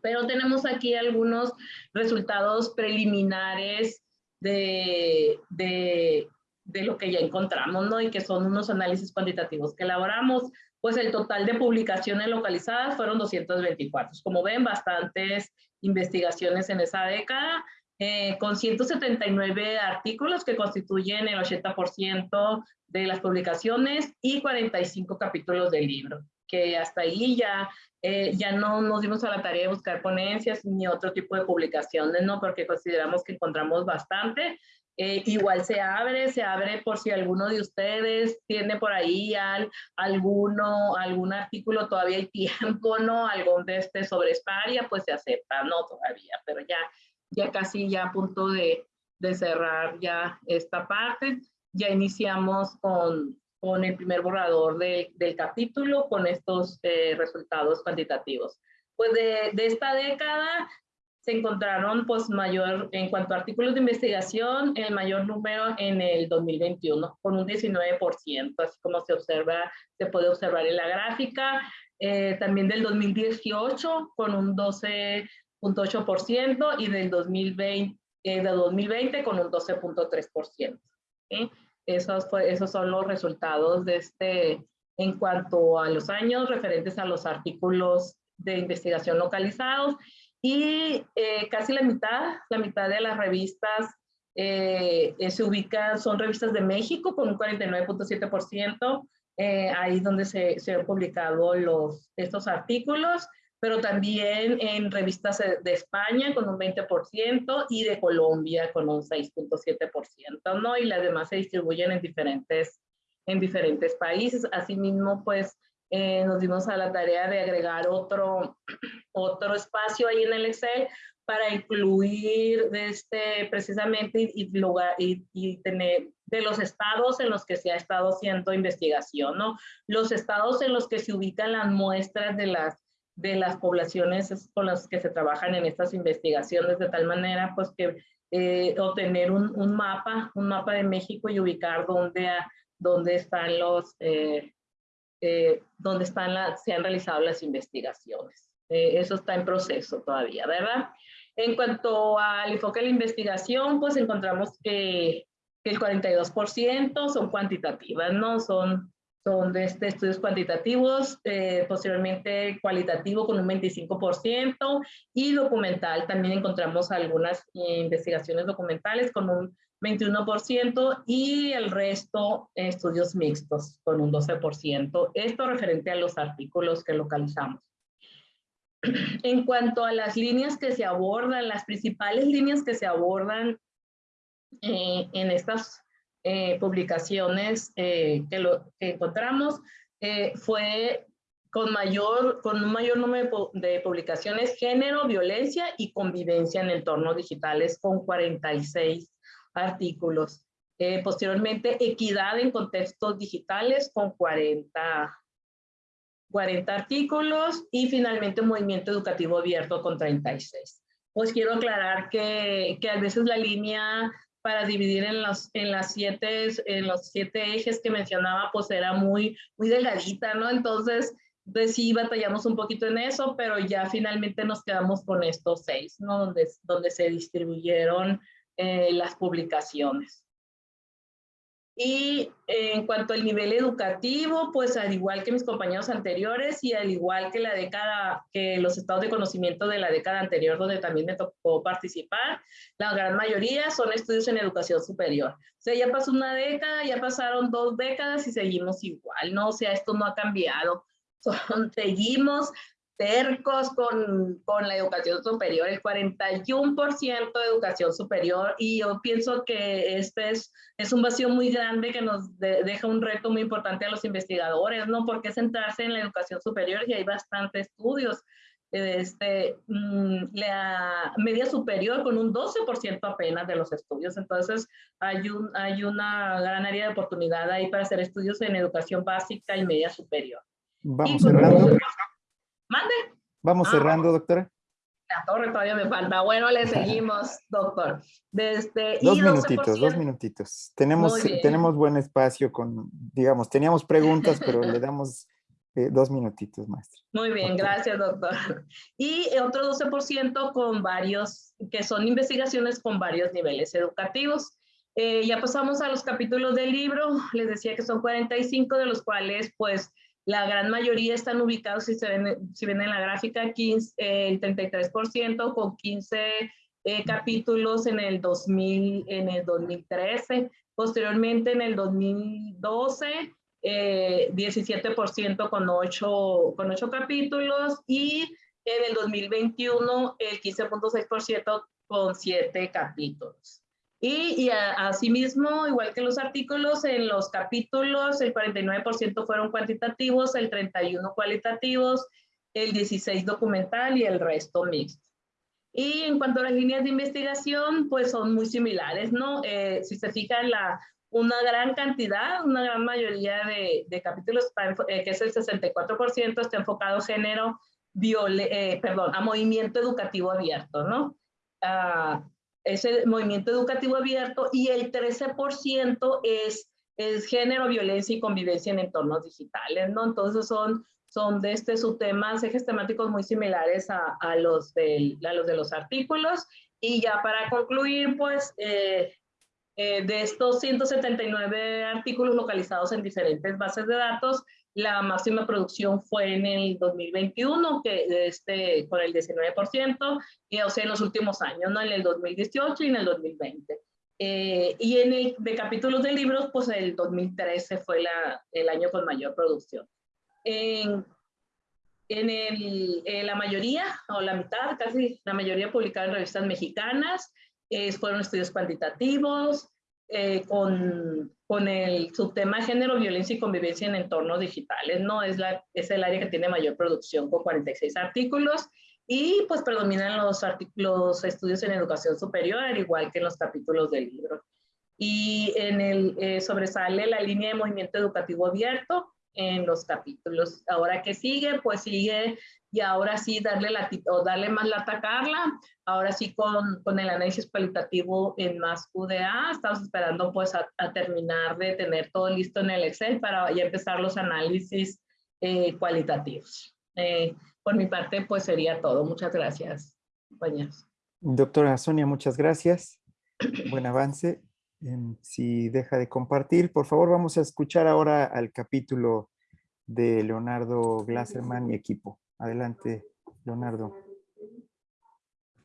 Pero tenemos aquí algunos resultados preliminares de, de, de lo que ya encontramos, ¿no? Y que son unos análisis cuantitativos que elaboramos pues el total de publicaciones localizadas fueron 224. Como ven, bastantes investigaciones en esa década, eh, con 179 artículos que constituyen el 80% de las publicaciones y 45 capítulos del libro, que hasta ahí ya, eh, ya no nos dimos a la tarea de buscar ponencias ni otro tipo de publicaciones, ¿no? Porque consideramos que encontramos bastante eh, igual se abre, se abre por si alguno de ustedes tiene por ahí al, alguno, algún artículo, todavía hay tiempo, ¿no? Algún de este sobre Esparia, pues se acepta, no todavía, pero ya, ya casi ya a punto de, de cerrar ya esta parte. Ya iniciamos con, con el primer borrador de, del capítulo con estos eh, resultados cuantitativos. Pues de, de, esta década se encontraron pues mayor, en cuanto a artículos de investigación, el mayor número en el 2021, con un 19%, así como se observa, se puede observar en la gráfica. Eh, también del 2018 con un 12.8% y del 2020, eh, de 2020 con un 12.3%. Esos, esos son los resultados de este, en cuanto a los años referentes a los artículos de investigación localizados y eh, casi la mitad, la mitad de las revistas eh, eh, se ubican, son revistas de México con un 49.7%, ahí donde se, se, han publicado los, estos artículos, pero también en revistas de España con un 20% y de Colombia con un 6.7%, ¿no? Y las demás se distribuyen en diferentes, en diferentes países. Asimismo, pues eh, nos dimos a la tarea de agregar otro, otro espacio ahí en el Excel para incluir este, precisamente y, y, y, tener de los estados en los que se ha estado haciendo investigación, ¿no? Los estados en los que se ubican las muestras de las, de las poblaciones con las que se trabajan en estas investigaciones, de tal manera pues que eh, obtener un, un, mapa, un mapa de México y ubicar dónde, dónde están los, eh, eh, donde están se han realizado las investigaciones. Eso está en proceso todavía, ¿verdad? En cuanto al enfoque de la investigación, pues encontramos que, el 42% son cuantitativas, ¿no? Son, son de este, estudios cuantitativos, eh, posteriormente cualitativo con un 25% y documental. También encontramos algunas investigaciones documentales con un 21% y el resto estudios mixtos con un 12%. Esto referente a los artículos que localizamos. En cuanto a las líneas que se abordan, las principales líneas que se abordan eh, en estas eh, publicaciones eh, que, lo, encontramos fue con, mayor, con un mayor número de publicaciones, género, violencia y convivencia en entornos digitales con 46 artículos. Eh, posteriormente, equidad en contextos digitales con 40, 40 artículos y finalmente movimiento educativo abierto con 36. Pues quiero aclarar que, que a veces la línea para dividir en los, en las siete, en los siete ejes que mencionaba, pues era muy, muy delgadita, ¿no? Entonces, pues sí batallamos un poquito en eso, pero ya finalmente nos quedamos con estos seis, ¿no? Donde, donde se distribuyeron eh, las publicaciones. Y en cuanto al nivel educativo, pues al igual que mis compañeros anteriores y al igual que la década, que los estados de conocimiento de la década anterior donde también me tocó participar, la gran mayoría son estudios en educación superior. O sea, ya pasó una década, ya pasaron dos décadas y seguimos igual, ¿no? O sea, esto no ha cambiado. Son, seguimos tercos con, con la educación superior, el 41% de educación superior y yo pienso que este es, es un vacío muy grande que nos deja un reto muy importante a los investigadores, ¿no? Porque centrarse en la educación superior y hay bastantes estudios. Este, mm, la media superior con un 12% apenas de los estudios. Entonces, hay, un, hay una gran área de oportunidad ahí para hacer estudios en educación básica y media superior. Vamos cerrando. Mande. Vamos Ah, cerrando, doctora. La torre todavía me falta. Bueno, le seguimos, doctor. Desde, Dos y minutitos, dos 12%. minutitos. Tenemos, tenemos buen espacio con, digamos, teníamos preguntas, pero le damos eh, dos minutitos, maestra. Muy bien, Doctor. gracias, doctor. Y otro 12% con varios, que son investigaciones con varios niveles educativos. Eh, ya pasamos a los capítulos del libro. Les decía que son 45, de los cuales, pues, la gran mayoría están ubicados, si se ven, en la gráfica, 15, eh, el 33% con 15 eh, capítulos en el, 2000, en el 2013. Posteriormente, en el 2012, eh, 17% con 8, con 8 capítulos y en el 2021 el 15.6% con 7 capítulos. Y, y asimismo, igual que los artículos, en los capítulos el 49% fueron cuantitativos, el 31% cualitativos, el 16% documental y el resto mixto. Y en cuanto a las líneas de investigación, pues son muy similares, ¿no? Eh, si se fijan, la, una gran cantidad, una gran mayoría de, de capítulos, eh, que es el 64%, está enfocado a género, viole- eh, perdón, a movimiento educativo abierto, ¿no? Ah, ese movimiento educativo abierto y el 13% es, es género, violencia y convivencia en entornos digitales, ¿no? Entonces son, son de este subtemas, ejes temáticos muy similares a, a los, del, a los de los artículos. Y ya para concluir, pues, eh, eh, de estos 179 artículos localizados en diferentes bases de datos, la máxima producción fue en el 2021, que este, con el 19%, y, o sea, en los últimos años, ¿no? En el 2018 y en el 2020. Eh, y en el de capítulos de libros, pues el 2013 fue la, el año con mayor producción. En, en el, eh, la mayoría, o la mitad, casi la mayoría publicada en revistas mexicanas, eh, fueron estudios cuantitativos, eh, con, con el subtema género, violencia y convivencia en entornos digitales, ¿no? Es, la, es el área que tiene mayor producción con 46 artículos y pues predominan los, los estudios en educación superior, al igual que en los capítulos del libro. Y en el, eh, sobresale la línea de movimiento educativo abierto en los capítulos. Ahora que sigue, pues sigue y ahora sí darle, la, o darle más la atacarla, ahora sí con, con el análisis cualitativo en más UDA, estamos esperando pues a, a, terminar de tener todo listo en el Excel para ya empezar los análisis eh, cualitativos. Eh, por mi parte pues sería todo, muchas gracias compañeros. Doctora Sonia, muchas gracias, buen avance. Si deja de compartir, por favor vamos a escuchar ahora al capítulo de Leonardo Glasserman y equipo. Adelante, Leonardo.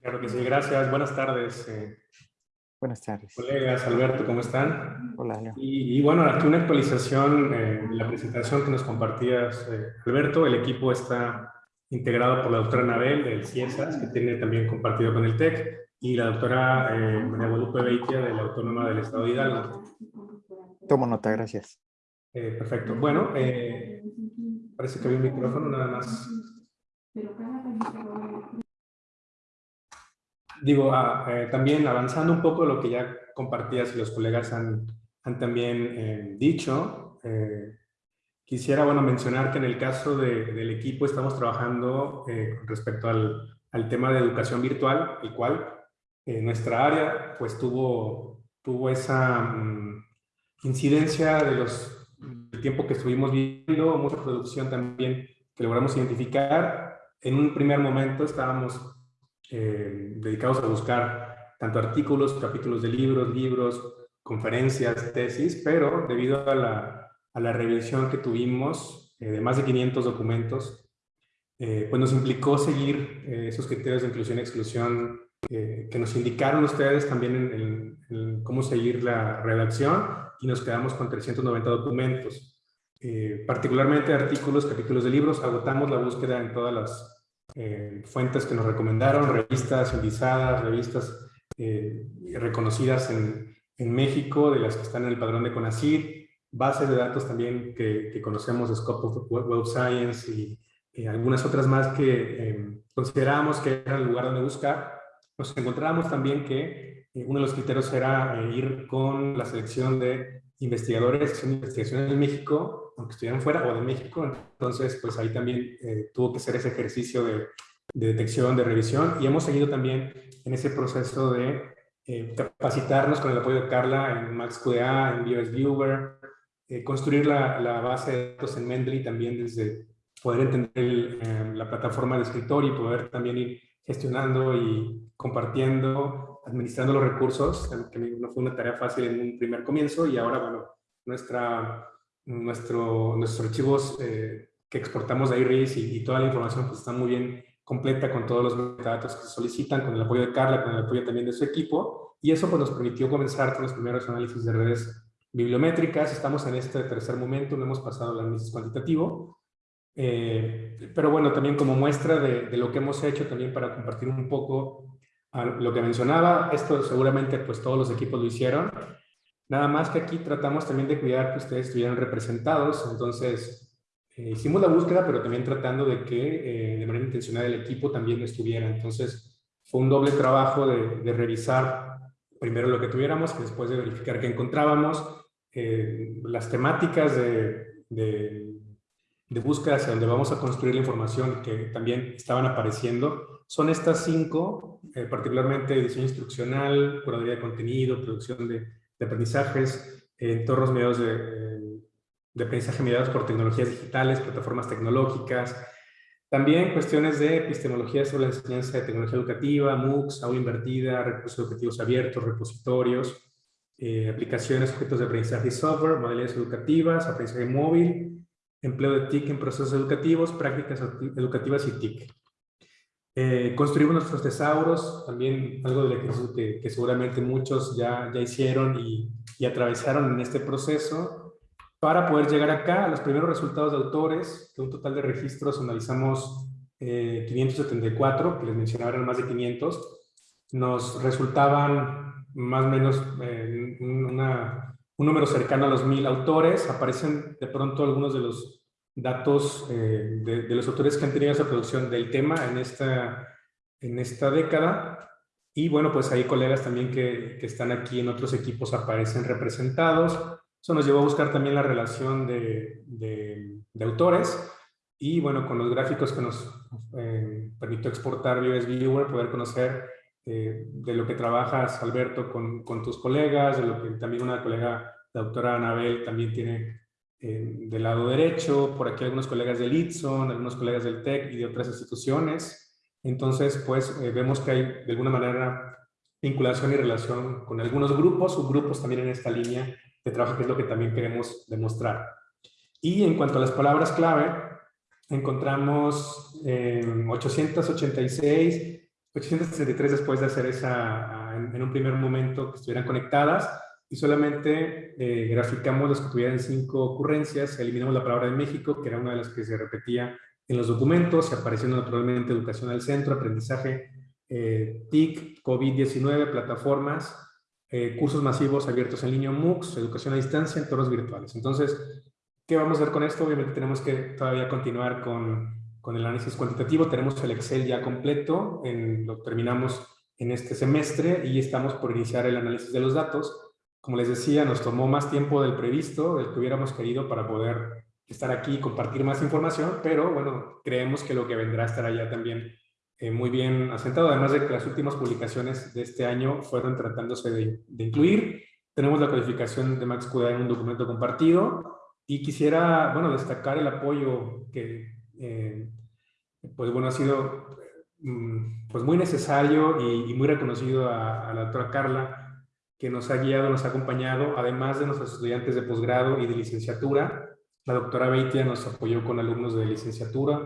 Claro que sí, gracias. Buenas tardes. Eh, Buenas tardes. Colegas, Alberto, ¿cómo están? Hola, Leo. Y, y bueno, aquí una actualización eh, de la presentación que nos compartías, eh, Alberto. El equipo está integrado por la doctora Anabel del CIESAS, que tiene también compartido con el TEC, y la doctora eh, María Guadalupe Beitia de la Autónoma del Estado de Hidalgo. Tomo nota, gracias. Eh, perfecto. Bueno, parece que había un micrófono nada más. Digo, ah, eh, también avanzando un poco lo que ya compartías y los colegas han, han también eh, dicho, eh, Quisiera, bueno, mencionar que en el caso de, del equipo estamos trabajando eh, respecto al, al, tema de educación virtual, el cual nuestra área pues tuvo, tuvo esa mm, incidencia de los, del tiempo que estuvimos viendo, mucha producción también que logramos identificar. En un primer momento estábamos eh, dedicados a buscar tanto artículos, capítulos de libros, libros, conferencias, tesis, pero debido a la, a la revisión que tuvimos eh, de más de 500 documentos, eh, pues nos implicó seguir eh, esos criterios de inclusión y exclusión eh, que nos indicaron ustedes también en, en, en, cómo seguir la redacción y nos quedamos con 390 documentos. Eh, particularmente artículos, capítulos de libros, agotamos la búsqueda en todas las eh, fuentes que nos recomendaron, revistas indizadas, revistas eh, reconocidas en, en, México, de las que están en el padrón de CONACYT, bases de datos también que, que conocemos Scope of Web Science y algunas otras más que em, considerábamos que era el lugar donde buscar. Nos encontrábamos también que uno de los criterios era ir con la selección de investigadores que son investigación en México, aunque estuvieran fuera o de México, entonces pues ahí también eh, tuvo que ser ese ejercicio de, de, detección, de revisión. Y hemos seguido también en ese proceso de eh, capacitarnos con el apoyo de Carla en MaxQA, en BioS Viewer, eh, construir la, la, base de datos en Mendeley también desde poder entender el, eh, la plataforma de escritorio y poder también ir gestionando y compartiendo, administrando los recursos, que no fue una tarea fácil en un primer comienzo y ahora, bueno, nuestra, nuestro, nuestros archivos eh, que exportamos de IRIS y, y, toda la información pues está muy bien completa con todos los metadatos que se solicitan, con el apoyo de Carla, con el apoyo también de su equipo y eso pues nos permitió comenzar con los primeros análisis de redes bibliométricas, estamos en este tercer momento, no hemos pasado al análisis cuantitativo, eh, pero bueno, también como muestra de, de, lo que hemos hecho, también para compartir un poco lo que mencionaba, esto seguramente pues todos los equipos lo hicieron, nada más que aquí tratamos también de cuidar que ustedes estuvieran representados, entonces eh, hicimos la búsqueda, pero también tratando de que eh, de manera intencional el equipo también estuviera, entonces fue un doble trabajo de, de revisar primero lo que tuviéramos, y después de verificar qué encontrábamos, eh, las temáticas de, de de búsqueda hacia donde vamos a construir la información que también estaban apareciendo, son estas cinco, eh, particularmente diseño instruccional, curaduría de contenido, producción de, aprendizajes, eh, entornos mediados de, de aprendizaje mediados por tecnologías digitales, plataformas tecnológicas, también cuestiones de epistemología sobre la enseñanza de tecnología educativa, MOOCs, aula invertida, recursos educativos abiertos, repositorios, eh, aplicaciones, objetos de aprendizaje y software, modalidades educativas, aprendizaje móvil, empleo de TIC en procesos educativos, prácticas educativas y TIC. Eh, construimos nuestros tesauros, también algo del ejercicio que, que, seguramente muchos ya, ya hicieron y, y, atravesaron en este proceso, para poder llegar acá a los primeros resultados de autores, de un total de registros analizamos eh, 574, que les mencionaba eran más de 500, nos resultaban más o menos eh, una, un número cercano a los mil autores, aparecen de pronto algunos de los datos eh, de, de, los autores que han tenido esa producción del tema en esta, en esta década. Y bueno, pues hay colegas también que, que están aquí en otros equipos aparecen representados. Eso nos llevó a buscar también la relación de, de, de autores. Y bueno, con los gráficos que nos eh, permitió exportar BioS Viewer, poder conocer eh, de lo que trabajas, Alberto, con, con, tus colegas, de lo que también una colega, la doctora Anabel, también tiene eh, del lado derecho, por aquí algunos colegas del ITSON, algunos colegas del TEC y de otras instituciones. Entonces, pues eh, vemos que hay de alguna manera vinculación y relación con algunos grupos, subgrupos también en esta línea de trabajo, que es lo que también queremos demostrar. Y en cuanto a las palabras clave, encontramos eh, 886 863 después de hacer esa, en, en, un primer momento que estuvieran conectadas, y solamente eh, graficamos las que tuvieran cinco ocurrencias, eliminamos la palabra de México, que era una de las que se repetía en los documentos, apareciendo naturalmente educación al centro, aprendizaje, eh, TIC, COVID-19, plataformas, eh, cursos masivos abiertos en línea, MOOCs, educación a distancia, entornos virtuales. Entonces, ¿qué vamos a hacer con esto? Obviamente tenemos que todavía continuar con con el análisis cuantitativo. Tenemos el Excel ya completo, en, lo terminamos en este semestre y estamos por iniciar el análisis de los datos. Como les decía, nos tomó más tiempo del previsto, del que hubiéramos querido para poder estar aquí y compartir más información, pero bueno, creemos que lo que vendrá estará ya también eh, muy bien asentado, además de que las últimas publicaciones de este año fueron tratándose de, incluir. Tenemos la calificación de Max Cuda en un documento compartido y quisiera, bueno, destacar el apoyo que, eh, pues bueno, ha sido mm, pues muy necesario y, muy reconocido a, a la doctora Carla, que nos ha guiado, nos ha acompañado, además de nuestros estudiantes de posgrado y de licenciatura. La doctora Beitia nos apoyó con alumnos de licenciatura,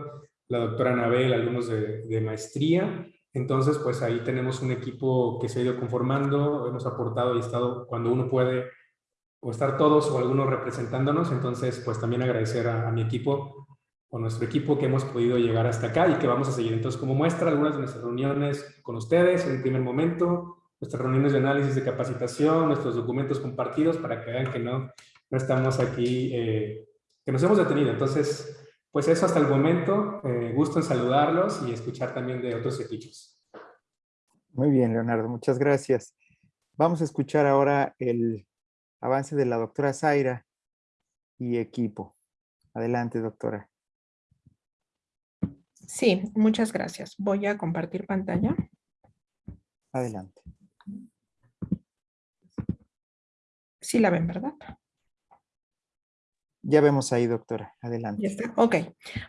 la doctora Anabel, alumnos de, maestría. Entonces, pues ahí tenemos un equipo que se ha ido conformando, hemos aportado y estado cuando uno puede, o estar todos o algunos representándonos. Entonces, pues también agradecer a, a mi equipo o nuestro equipo que hemos podido llegar hasta acá y que vamos a seguir. Entonces, como muestra algunas de nuestras reuniones con ustedes en el primer momento, nuestras reuniones de análisis de capacitación, nuestros documentos compartidos para que vean que no, no estamos aquí, eh, que nos hemos detenido. Entonces, pues eso hasta el momento. Eh, gusto en saludarlos y escuchar también de otros equipos. Muy bien, Leonardo, muchas gracias. Vamos a escuchar ahora el avance de la doctora Zaira y equipo. Adelante, doctora. Sí, muchas gracias. Voy a compartir pantalla. Adelante. Sí la ven, ¿verdad? Ya vemos ahí, doctora. Adelante. Ya está. Ok.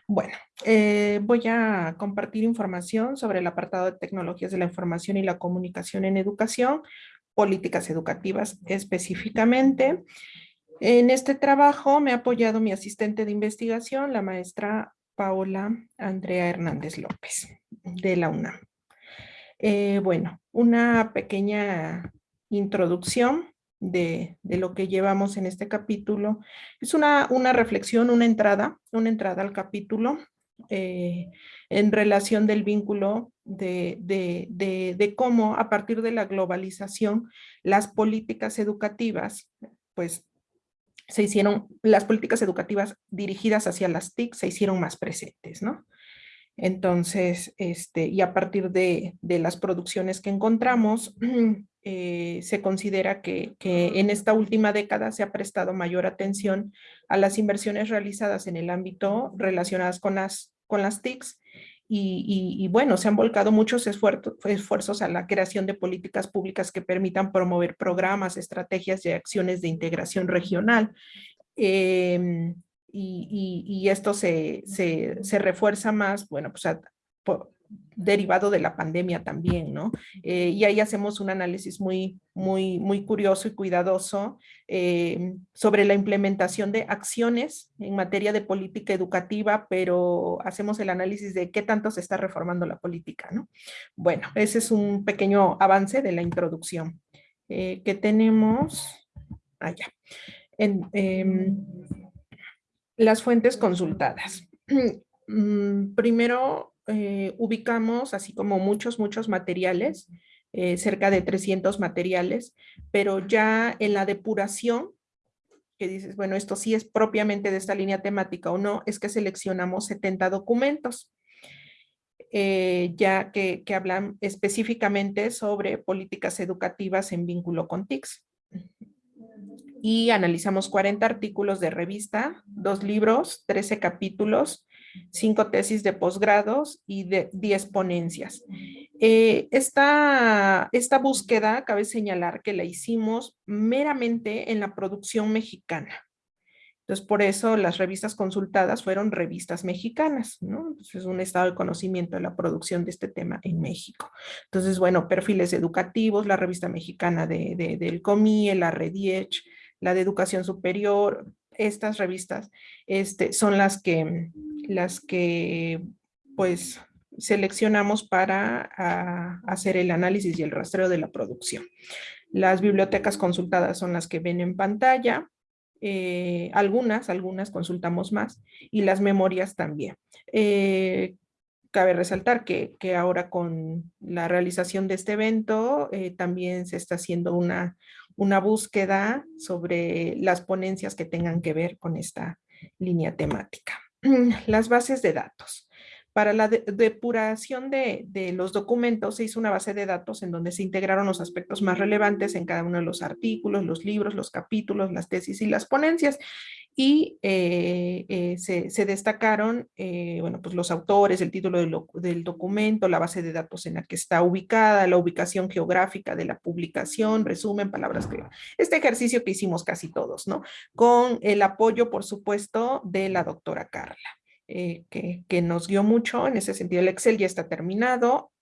Bueno, eh, voy a compartir información sobre el apartado de tecnologías de la información y la comunicación en educación, políticas educativas específicamente. En este trabajo me ha apoyado mi asistente de investigación, la maestra Paola Andrea Hernández López, de la UNAM. Eh, bueno, una pequeña introducción de, lo que llevamos en este capítulo. Es una, una reflexión, una entrada, una entrada al capítulo eh, en relación del vínculo de, de, cómo a partir de la globalización las políticas educativas, pues se hicieron, las políticas educativas dirigidas hacia las TIC se hicieron más presentes, ¿no? Entonces, este, y a partir de, de las producciones que encontramos, eh, se considera que, en esta última década se ha prestado mayor atención a las inversiones realizadas en el ámbito relacionadas con las, con las TICs y, bueno, se han volcado muchos esfuerzos a la creación de políticas públicas que permitan promover programas, estrategias y acciones de integración regional. Em, y, esto se, se, refuerza más, bueno, pues derivado de la pandemia también, ¿no? Eh, y ahí hacemos un análisis muy, muy, muy curioso y cuidadoso eh, sobre la implementación de acciones en materia de política educativa, pero hacemos el análisis de qué tanto se está reformando la política, ¿no? Bueno, ese es un pequeño avance de la introducción. Eh, que tenemos allá. En, em, las fuentes consultadas. Mm, primero, eh, ubicamos, así como muchos, muchos materiales, eh, cerca de 300 materiales, pero ya en la depuración, que dices, bueno, esto sí es propiamente de esta línea temática o no, es que seleccionamos 70 documentos. Eh, ya que, que, hablan específicamente sobre políticas educativas en vínculo con TICS. Y analizamos 40 artículos de revista, dos libros, 13 capítulos, cinco tesis de posgrados y de 10 ponencias. Eh, esta, esta búsqueda, cabe señalar que la hicimos meramente en la producción mexicana. Entonces, por eso las revistas consultadas fueron revistas mexicanas, ¿no? es un estado de conocimiento de la producción de este tema en México. Entonces, bueno, perfiles educativos, la revista mexicana de, del COMIE, la Rediech, la de educación superior, estas revistas este, son las que, las que pues seleccionamos para ah, hacer el análisis y el rastreo de la producción. Las bibliotecas consultadas son las que ven en pantalla, eh, algunas, algunas consultamos más y las memorias también. Eh, cabe resaltar que, ahora con la realización de este evento eh, también se está haciendo una, una búsqueda sobre las ponencias que tengan que ver con esta línea temática. Las bases de datos. Para la depuración de, los documentos se hizo una base de datos en donde se integraron los aspectos más relevantes en cada uno de los artículos, los libros, los capítulos, las tesis y las ponencias. y eh, eh, se, destacaron bueno, pues los autores, el título del, del, documento, la base de datos en la que está ubicada, la ubicación geográfica de la publicación, resumen, palabras clave. Este ejercicio que hicimos casi todos, ¿no? Con el apoyo, por supuesto, de la doctora Carla. Que, que, nos guió mucho en ese sentido. El Excel ya está terminado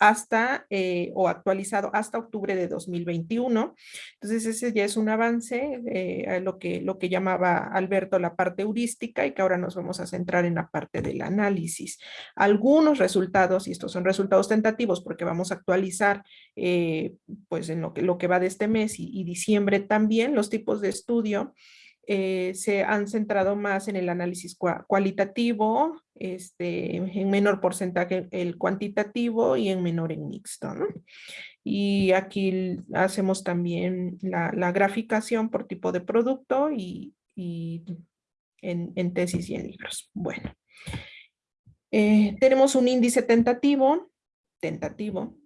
hasta eh, o actualizado hasta octubre de 2021. Entonces ese ya es un avance eh, a lo que, lo que llamaba Alberto la parte heurística y que ahora nos vamos a centrar en la parte del análisis. Algunos resultados, y estos son resultados tentativos porque vamos a actualizar eh, pues en lo que, lo que va de este mes y, y diciembre también los tipos de estudio eh, se han centrado más en el análisis cualitativo, este, en menor porcentaje el cuantitativo y en menor en mixto. Y aquí hacemos también la, graficación por tipo de producto y, en, tesis y en libros. Bueno, eh, tenemos un índice tentativo, tentativo,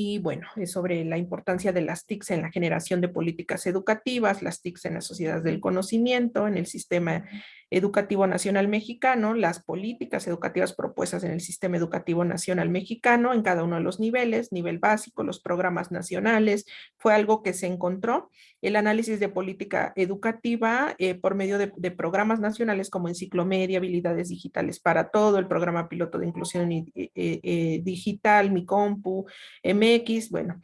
y bueno, es sobre la importancia de las TICs en la generación de políticas educativas, las TICs en las sociedades del conocimiento, en el sistema Educativo Nacional Mexicano, las políticas educativas propuestas en el Sistema Educativo Nacional Mexicano en cada uno de los niveles, nivel básico, los programas nacionales, fue algo que se encontró. El análisis de política educativa eh, por medio de, programas nacionales como Enciclomedia, Habilidades Digitales para Todo, el programa piloto de inclusión eh, eh, digital, Mi Compu, MX, bueno,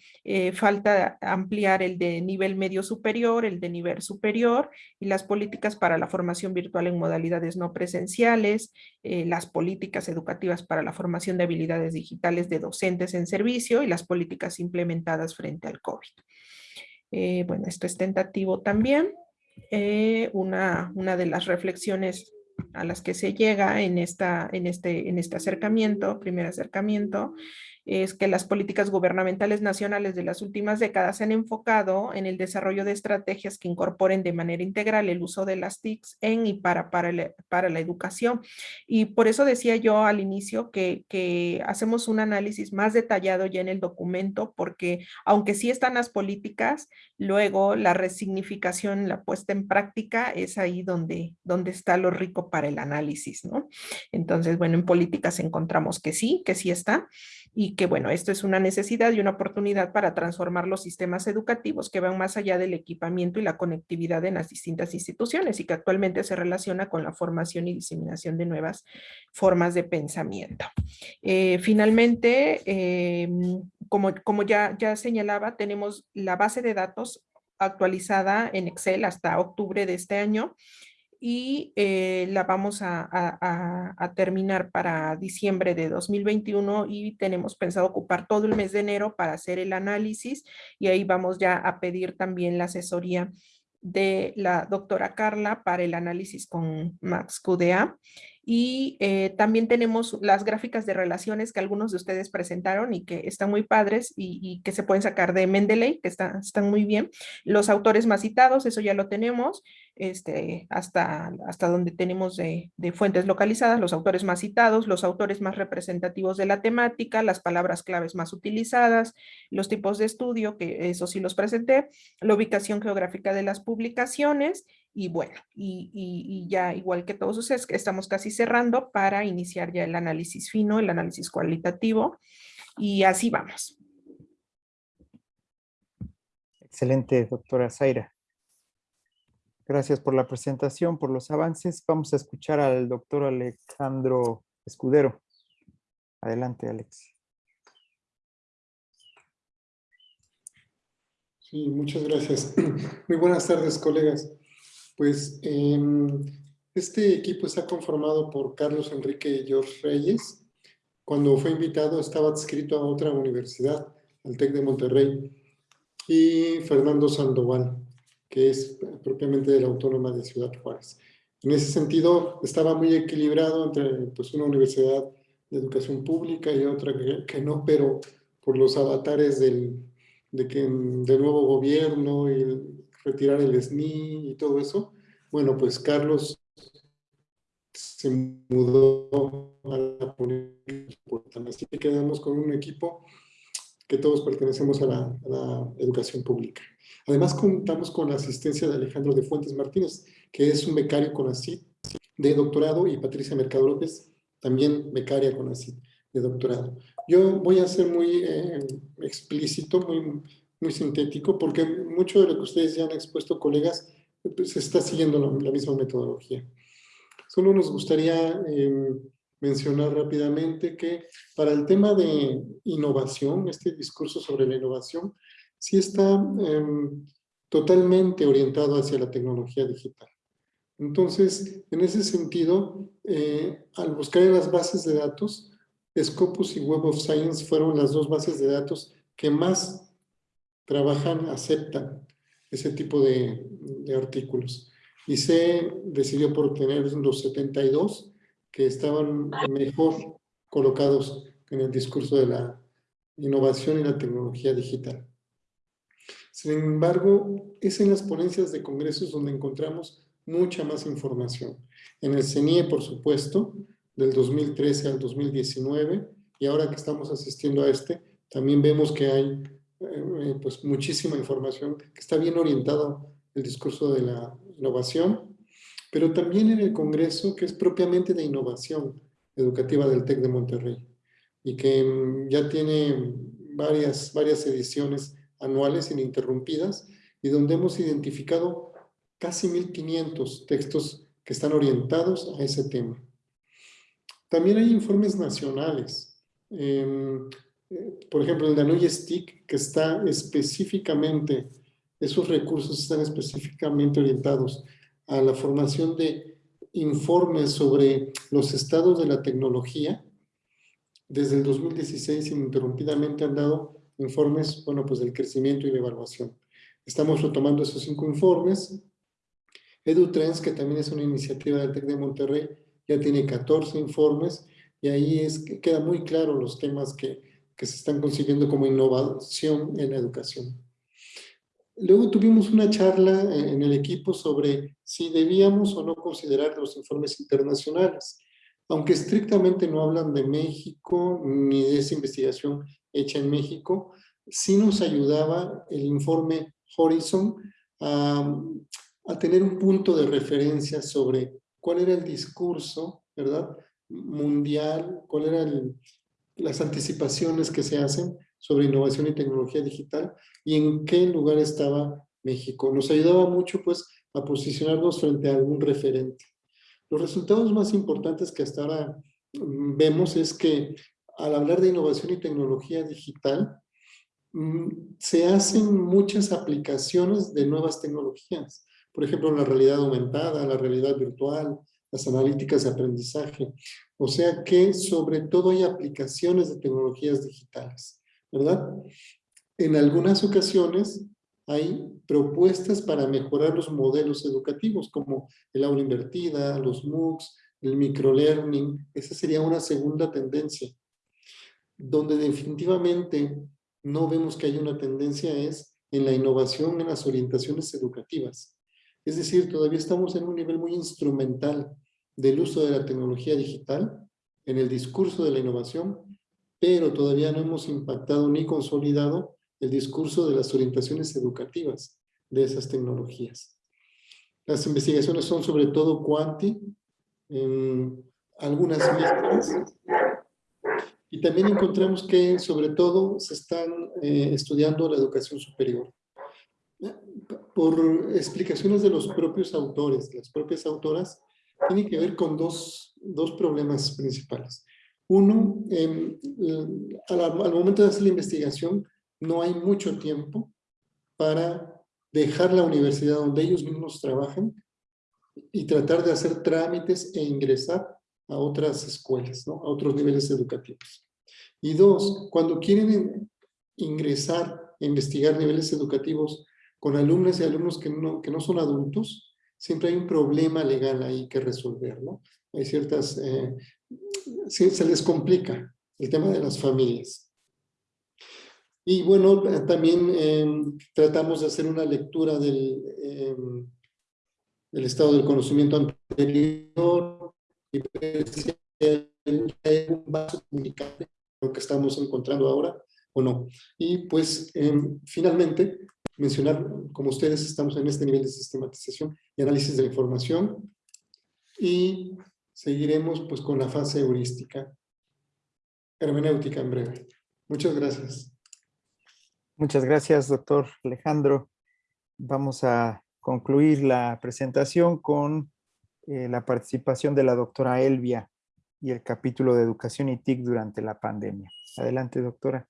falta ampliar el de nivel medio superior, el de nivel superior y las políticas para la formación virtual en modalidades no presenciales, eh, las políticas educativas para la formación de habilidades digitales de docentes en servicio y las políticas implementadas frente al COVID. Eh, bueno, esto es tentativo también. Eh, una, una de las reflexiones a las que se llega en, esta, en, este, en este acercamiento, primer acercamiento, es que las políticas gubernamentales nacionales de las últimas décadas se han enfocado en el desarrollo de estrategias que incorporen de manera integral el uso de las TICs en y para, para, la educación. Y por eso decía yo al inicio que, que hacemos un análisis más detallado ya en el documento, porque aunque sí están las políticas, luego la resignificación, la puesta en práctica es ahí donde, donde está lo rico para el análisis, ¿no? Entonces, bueno, en políticas encontramos que sí, que sí está, y que bueno, esto es una necesidad y una oportunidad para transformar los sistemas educativos que van más allá del equipamiento y la conectividad en las distintas instituciones y que actualmente se relaciona con la formación y diseminación de nuevas formas de pensamiento. Eh, finalmente, eh, como, como ya, ya señalaba, tenemos la base de datos actualizada en Excel hasta octubre de este año y eh, la vamos a, terminar para diciembre de 2021 y tenemos pensado ocupar todo el mes de enero para hacer el análisis y ahí vamos ya a pedir también la asesoría de la doctora Carla para el análisis con Max QDA y eh, también tenemos las gráficas de relaciones que algunos de ustedes presentaron y que están muy padres y, que se pueden sacar de Mendeley, que están muy bien. Los autores más citados, eso ya lo tenemos, este, hasta, hasta donde tenemos de, fuentes localizadas, los autores más citados, los autores más representativos de la temática, las palabras claves más utilizadas, los tipos de estudio, que eso sí los presenté, la ubicación geográfica de las publicaciones y bueno, y, ya igual que todos ustedes, estamos casi cerrando para iniciar ya el análisis fino, el análisis cualitativo, y así vamos. Excelente, doctora Zaira. Gracias por la presentación, por los avances. Vamos a escuchar al doctor Alejandro Escudero. Adelante, Alex. Sí, muchas gracias. Muy buenas tardes, colegas. Pues em, este equipo está conformado por Carlos Enrique George Reyes. Cuando fue invitado estaba adscrito a otra universidad, al TEC de Monterrey, y Fernando Sandoval, que es propiamente de la Autónoma de Ciudad Juárez. En ese sentido, estaba muy equilibrado entre pues, una universidad de educación pública y otra que, no, pero por los avatares del, de que, del nuevo gobierno y retirar el SNI y todo eso, bueno, pues Carlos se mudó a la política, así que quedamos con un equipo que que todos pertenecemos a la, a la educación pública. Además, contamos con la asistencia de Alejandro de Fuentes Martínez, que es un becario con ACID de doctorado, y Patricia Mercado López, también becaria con ACID de doctorado. Yo voy a ser muy eh, explícito, muy, muy sintético, porque mucho de lo que ustedes ya han expuesto, colegas, pues, se está siguiendo la, la, misma metodología. Solo nos gustaría eh, mencionar rápidamente que para el tema de innovación, este discurso sobre la innovación, sí está eh, totalmente orientado hacia la tecnología digital. Entonces, en ese sentido, eh, al buscar en las bases de datos, Scopus y Web of Science fueron las dos bases de datos que más trabajan, aceptan ese tipo de, artículos. Y se decidió por tener los 72 que estaban mejor colocados en el discurso de la innovación y la tecnología digital. Sin embargo, es en las ponencias de congresos donde encontramos mucha más información. En el CENIE, por supuesto, del 2013 al 2019, y ahora que estamos asistiendo a este, también vemos que hay eh, pues muchísima información que está bien orientado el discurso de la innovación, pero también en el Congreso que es propiamente de innovación educativa del TEC de Monterrey y que mm, ya tiene varias, varias ediciones anuales ininterrumpidas y donde hemos identificado casi 1.500 textos que están orientados a ese tema. También hay informes nacionales. Em, eh, por ejemplo, el de Anoy STIC, que está específicamente, esos recursos están específicamente orientados a la formación de informes sobre los estados de la tecnología. Desde el 2016 ininterrumpidamente han dado informes, bueno, pues del crecimiento y la evaluación. Estamos retomando esos cinco informes. EduTrends, que también es una iniciativa del TEC de Monterrey, ya tiene 14 informes y ahí es que queda muy claro los temas que, que se están consiguiendo como innovación en educación. Luego tuvimos una charla en el equipo sobre si debíamos o no considerar los informes internacionales. Aunque estrictamente no hablan de México ni de esa investigación hecha en México, sí nos ayudaba el informe Horizon a, a tener un punto de referencia sobre cuál era el discurso, ¿verdad? Mundial, cuáles eran las anticipaciones que se hacen sobre innovación y tecnología digital y en qué lugar estaba México. Nos ayudaba mucho, pues, a posicionarnos frente a algún referente. Los resultados más importantes que hasta ahora mm, vemos es que al hablar de innovación y tecnología digital, mm, se hacen muchas aplicaciones de nuevas tecnologías. Por ejemplo, la realidad aumentada, la realidad virtual, las analíticas de aprendizaje. O sea que sobre todo hay aplicaciones de tecnologías digitales, ¿verdad? En algunas ocasiones hay propuestas para mejorar los modelos educativos, como el aula invertida, los MOOCs, el microlearning. Esa sería una segunda tendencia donde definitivamente no vemos que hay una tendencia es en la innovación en las orientaciones educativas. Es decir, todavía estamos en un nivel muy instrumental del uso de la tecnología digital en el discurso de la innovación, pero todavía no hemos impactado ni consolidado el discurso de las orientaciones educativas de esas tecnologías. Las investigaciones son sobre todo cuanti, en algunas mezclas, y también encontramos que, sobre todo, se están eh, estudiando la educación superior. Por explicaciones de los propios autores, las propias autoras, tiene que ver con dos, dos problemas principales. Uno, eh, al, momento de hacer la investigación, no hay mucho tiempo para dejar la universidad donde ellos mismos trabajan y tratar de hacer trámites e ingresar a otras escuelas, a otros niveles educativos. Y dos, cuando quieren ingresar a investigar niveles educativos con alumnos y alumnos que no, que no son adultos, siempre hay un problema legal ahí que resolver, ¿no? Hay ciertas, eh, se les complica el tema de las familias. Y bueno, también em, tratamos de hacer una lectura del, del estado del conocimiento anterior y un vaso comunicable que estamos encontrando ahora o no. Y pues em, finalmente mencionar, como ustedes estamos en este nivel de sistematización y análisis de la información y seguiremos pues con la fase heurística, hermenéutica en breve. Muchas gracias. Muchas gracias, doctor Alejandro. Vamos a concluir la presentación con eh, la participación de la doctora Elvia y el capítulo de Educación y TIC durante la pandemia. Adelante, doctora.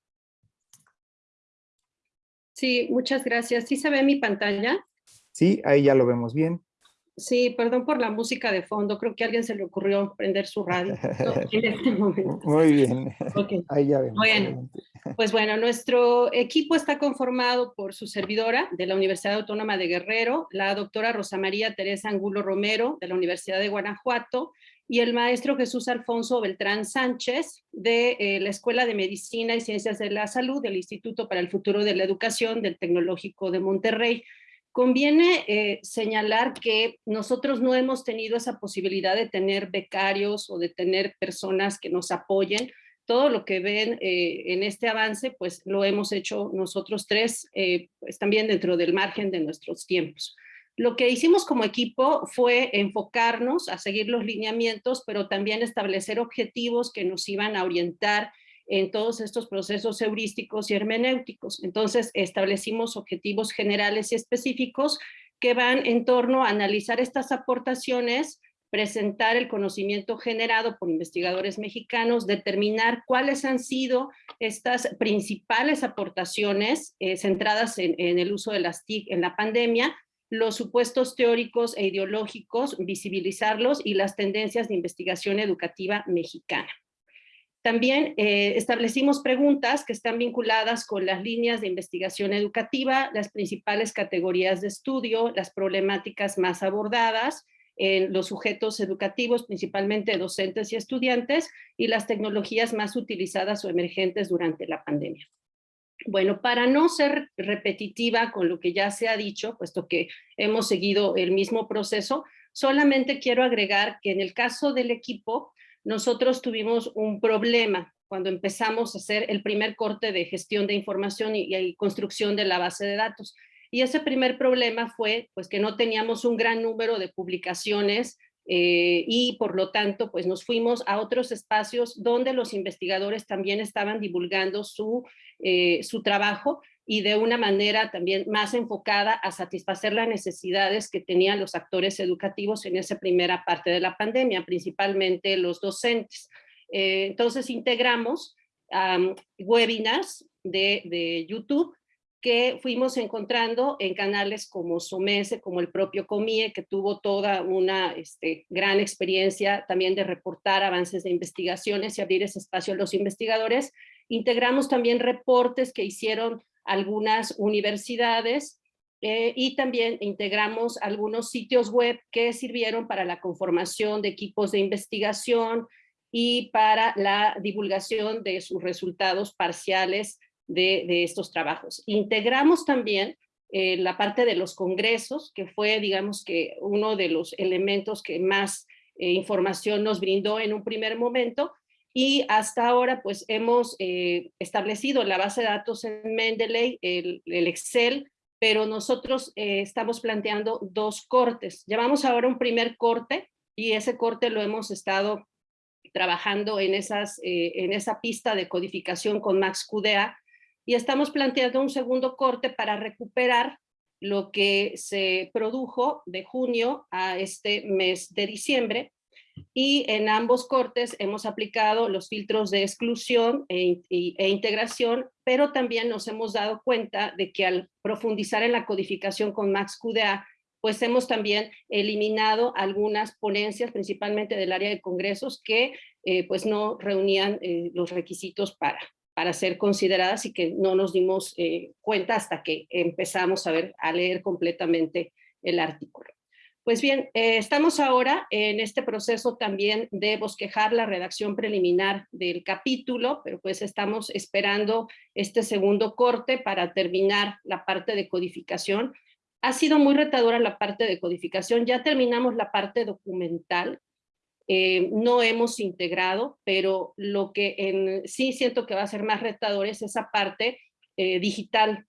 Sí, muchas gracias. ¿Sí se ve mi pantalla? Sí, ahí ya lo vemos bien. Sí, perdón por la música de fondo. Creo que a alguien se le ocurrió prender su radio en este momento. Muy bien. Ahí ya vemos. Bueno, pues bueno, nuestro equipo está conformado por su servidora de la Universidad Autónoma de Guerrero, la doctora Rosa María Teresa Angulo Romero de la Universidad de Guanajuato y el maestro Jesús Alfonso Beltrán Sánchez de eh, la Escuela de Medicina y Ciencias de la Salud del Instituto para el Futuro de la Educación del Tecnológico de Monterrey. Conviene eh, señalar que nosotros no hemos tenido esa posibilidad de tener becarios o de tener personas que nos apoyen. Todo lo que ven eh, en este avance, pues lo hemos hecho nosotros tres, eh, pues también dentro del margen de nuestros tiempos. Lo que hicimos como equipo fue enfocarnos a seguir los lineamientos, pero también establecer objetivos que nos iban a orientar en todos estos procesos heurísticos y hermenéuticos. Entonces establecimos objetivos generales y específicos que van en torno a analizar estas aportaciones, presentar el conocimiento generado por investigadores mexicanos, determinar cuáles han sido estas principales aportaciones eh, centradas en, en, el uso de las TIC en la pandemia, los supuestos teóricos e ideológicos, visibilizarlos y las tendencias de investigación educativa mexicana. También eh, establecimos preguntas que están vinculadas con las líneas de investigación educativa, las principales categorías de estudio, las problemáticas más abordadas, en los sujetos educativos, principalmente docentes y estudiantes, y las tecnologías más utilizadas o emergentes durante la pandemia. Bueno, para no ser repetitiva con lo que ya se ha dicho, puesto que hemos seguido el mismo proceso, solamente quiero agregar que en el caso del equipo, nosotros tuvimos un problema cuando empezamos a hacer el primer corte de gestión de información y, construcción de la base de datos. Y ese primer problema fue pues, que no teníamos un gran número de publicaciones eh, y por lo tanto pues nos fuimos a otros espacios donde los investigadores también estaban divulgando su, eh, su trabajo y de una manera también más enfocada a satisfacer las necesidades que tenían los actores educativos en esa primera parte de la pandemia, principalmente los docentes. Eh, entonces integramos webinars de, de YouTube que fuimos encontrando en canales como Somese, como el propio Comie, que tuvo toda una este, gran experiencia también de reportar avances de investigaciones y abrir ese espacio a los investigadores. Integramos también reportes que hicieron algunas universidades eh, y también integramos algunos sitios web que sirvieron para la conformación de equipos de investigación y para la divulgación de sus resultados parciales de, estos trabajos. Integramos también eh, la parte de los congresos, que fue, digamos que, uno de los elementos que más eh, información nos brindó en un primer momento, y hasta ahora pues hemos eh, establecido la base de datos en Mendeley, el, Excel, pero nosotros estamos planteando dos cortes. Llevamos ahora un primer corte y ese corte lo hemos estado trabajando en, esas, en esa pista de codificación con MaxQDA y estamos planteando un segundo corte para recuperar lo que se produjo de junio a este mes de diciembre y en ambos cortes hemos aplicado los filtros de exclusión e, e, integración, pero también nos hemos dado cuenta de que al profundizar en la codificación con MaxQDA, pues hemos también eliminado algunas ponencias, principalmente del área de congresos, que eh, pues no reunían eh, los requisitos para, para ser consideradas y que no nos dimos eh, cuenta hasta que empezamos a, ver, a leer completamente el artículo. Pues bien, eh, estamos ahora en este proceso también de bosquejar la redacción preliminar del capítulo, pero pues estamos esperando este segundo corte para terminar la parte de codificación. Ha sido muy retadora la parte de codificación, ya terminamos la parte documental, eh, no hemos integrado, pero lo que en, sí siento que va a ser más retador es esa parte eh, digital,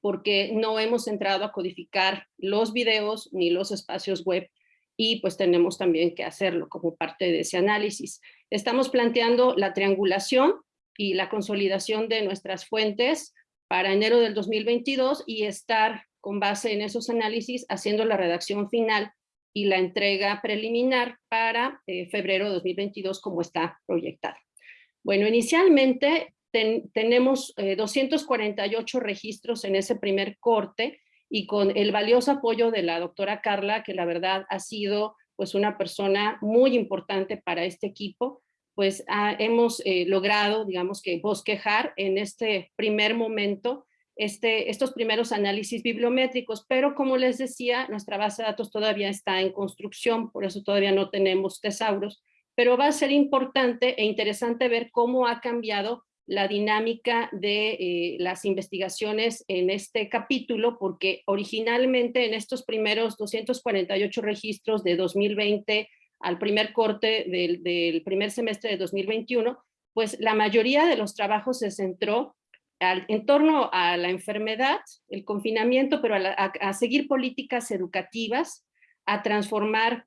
porque no hemos entrado a codificar los videos ni los espacios web y pues tenemos también que hacerlo como parte de ese análisis. Estamos planteando la triangulación y la consolidación de nuestras fuentes para enero del 2022 y estar con base en esos análisis haciendo la redacción final y la entrega preliminar para eh, febrero de 2022 como está proyectado. Bueno, inicialmente tenemos 248 eh, registros en ese primer corte y con el valioso apoyo de la doctora Carla, que la verdad ha sido pues una persona muy importante para este equipo, pues hemos eh, logrado, digamos que bosquejar en este primer momento este, estos primeros análisis bibliométricos, pero como les decía, nuestra base de datos todavía está en construcción, por eso todavía no tenemos tesauros, pero va a ser importante e interesante ver cómo ha cambiado la dinámica de eh, las investigaciones en este capítulo, porque originalmente en estos primeros 248 registros de 2020 al primer corte del, primer semestre de 2021, pues la mayoría de los trabajos se centró en torno a la enfermedad, el confinamiento, pero a, seguir políticas educativas, a transformar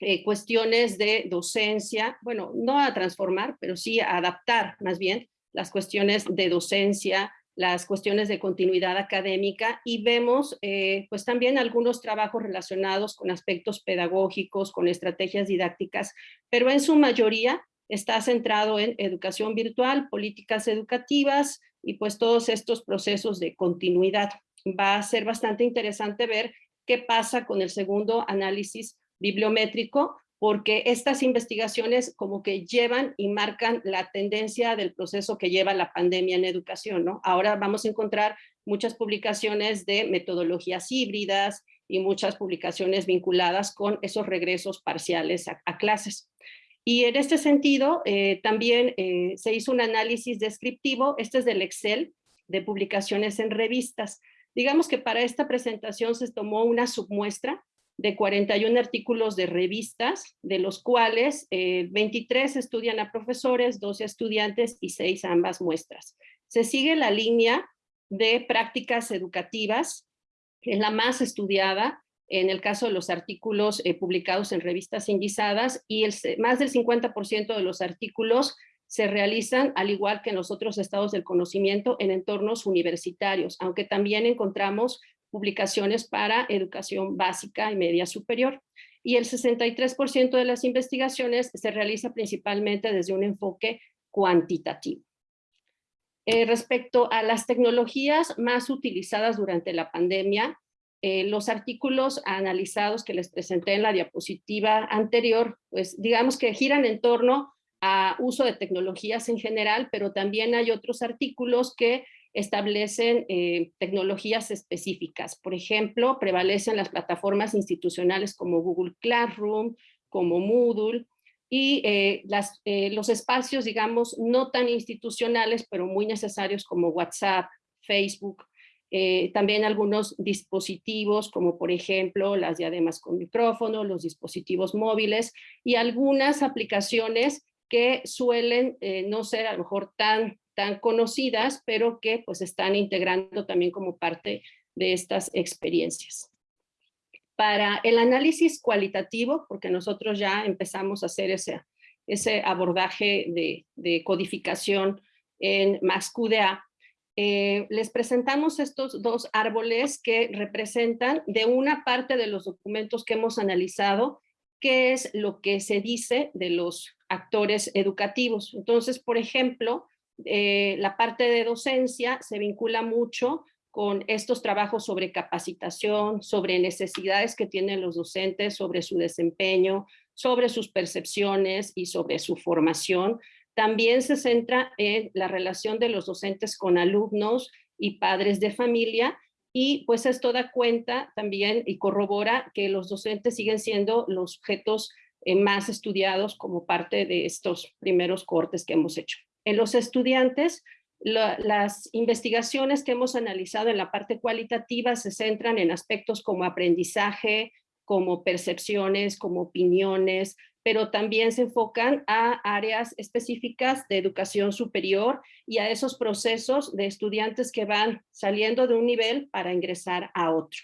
eh, cuestiones de docencia, bueno, no a transformar, pero sí a adaptar más bien las cuestiones de docencia, las cuestiones de continuidad académica y vemos eh, pues también algunos trabajos relacionados con aspectos pedagógicos, con estrategias didácticas, pero en su mayoría está centrado en educación virtual, políticas educativas y pues todos estos procesos de continuidad. Va a ser bastante interesante ver qué pasa con el segundo análisis bibliométrico, porque estas investigaciones como que llevan y marcan la tendencia del proceso que lleva la pandemia en educación, ¿no? Ahora vamos a encontrar muchas publicaciones de metodologías híbridas y muchas publicaciones vinculadas con esos regresos parciales a, clases. Y en este sentido, eh, también eh, se hizo un análisis descriptivo, este es del Excel, de publicaciones en revistas. Digamos que para esta presentación se tomó una submuestra de 41 artículos de revistas, de los cuales 23 eh, estudian a profesores, 12 estudiantes y 6 ambas muestras. Se sigue la línea de prácticas educativas, es la más estudiada en el caso de los artículos eh, publicados en revistas indizadas y el, más del 50% de los artículos se realizan, al igual que en los otros estados del conocimiento, en entornos universitarios, aunque también encontramos publicaciones para educación básica y media superior. Y el 63% de las investigaciones se realiza principalmente desde un enfoque cuantitativo. Eh, respecto a las tecnologías más utilizadas durante la pandemia, eh, los artículos analizados que les presenté en la diapositiva anterior, pues digamos que giran en torno a uso de tecnologías en general, pero también hay otros artículos que establecen eh, tecnologías específicas. Por ejemplo, prevalecen las plataformas institucionales como Google Classroom, como Moodle, y eh, eh, los espacios, digamos, no tan institucionales, pero muy necesarios como WhatsApp, Facebook, también algunos dispositivos como por ejemplo las diademas con micrófono, los dispositivos móviles y algunas aplicaciones que suelen no ser a lo mejor tan tan conocidas, pero que pues están integrando también como parte de estas experiencias. Para el análisis cualitativo, porque nosotros ya empezamos a hacer ese, ese abordaje de, de codificación en MaxQDA, eh, les presentamos estos dos árboles que representan de una parte de los documentos que hemos analizado, qué es lo que se dice de los actores educativos. Entonces, por ejemplo, eh, la parte de docencia se vincula mucho con estos trabajos sobre capacitación, sobre necesidades que tienen los docentes, sobre su desempeño, sobre sus percepciones y sobre su formación. También se centra en la relación de los docentes con alumnos y padres de familia y pues esto da cuenta también y corrobora que los docentes siguen siendo los objetos eh, más estudiados como parte de estos primeros cortes que hemos hecho. En los estudiantes, las investigaciones que hemos analizado en la parte cualitativa se centran en aspectos como aprendizaje, como percepciones, como opiniones, pero también se enfocan a áreas específicas de educación superior y a esos procesos de estudiantes que van saliendo de un nivel para ingresar a otro.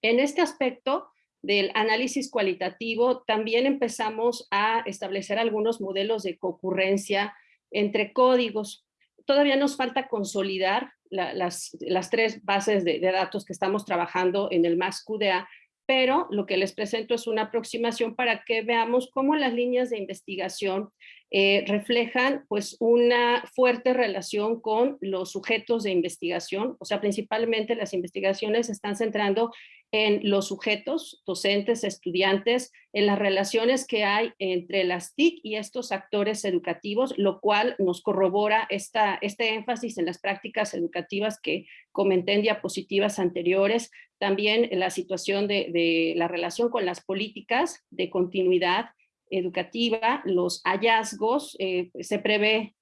En este aspecto del análisis cualitativo, también empezamos a establecer algunos modelos de concurrencia entre códigos. Todavía nos falta consolidar las, tres bases de, de, datos que estamos trabajando en el MAS-QDA, pero lo que les presento es una aproximación para que veamos cómo las líneas de investigación eh, reflejan pues una fuerte relación con los sujetos de investigación, o sea, principalmente las investigaciones están centrando en los sujetos, docentes, estudiantes, en las relaciones que hay entre las TIC y estos actores educativos, lo cual nos corrobora esta, este énfasis en las prácticas educativas que comenté en diapositivas anteriores, también la situación de, la relación con las políticas de continuidad educativa, los hallazgos, eh, se prevé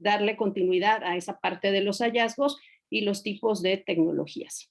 darle continuidad a esa parte de los hallazgos y los tipos de tecnologías.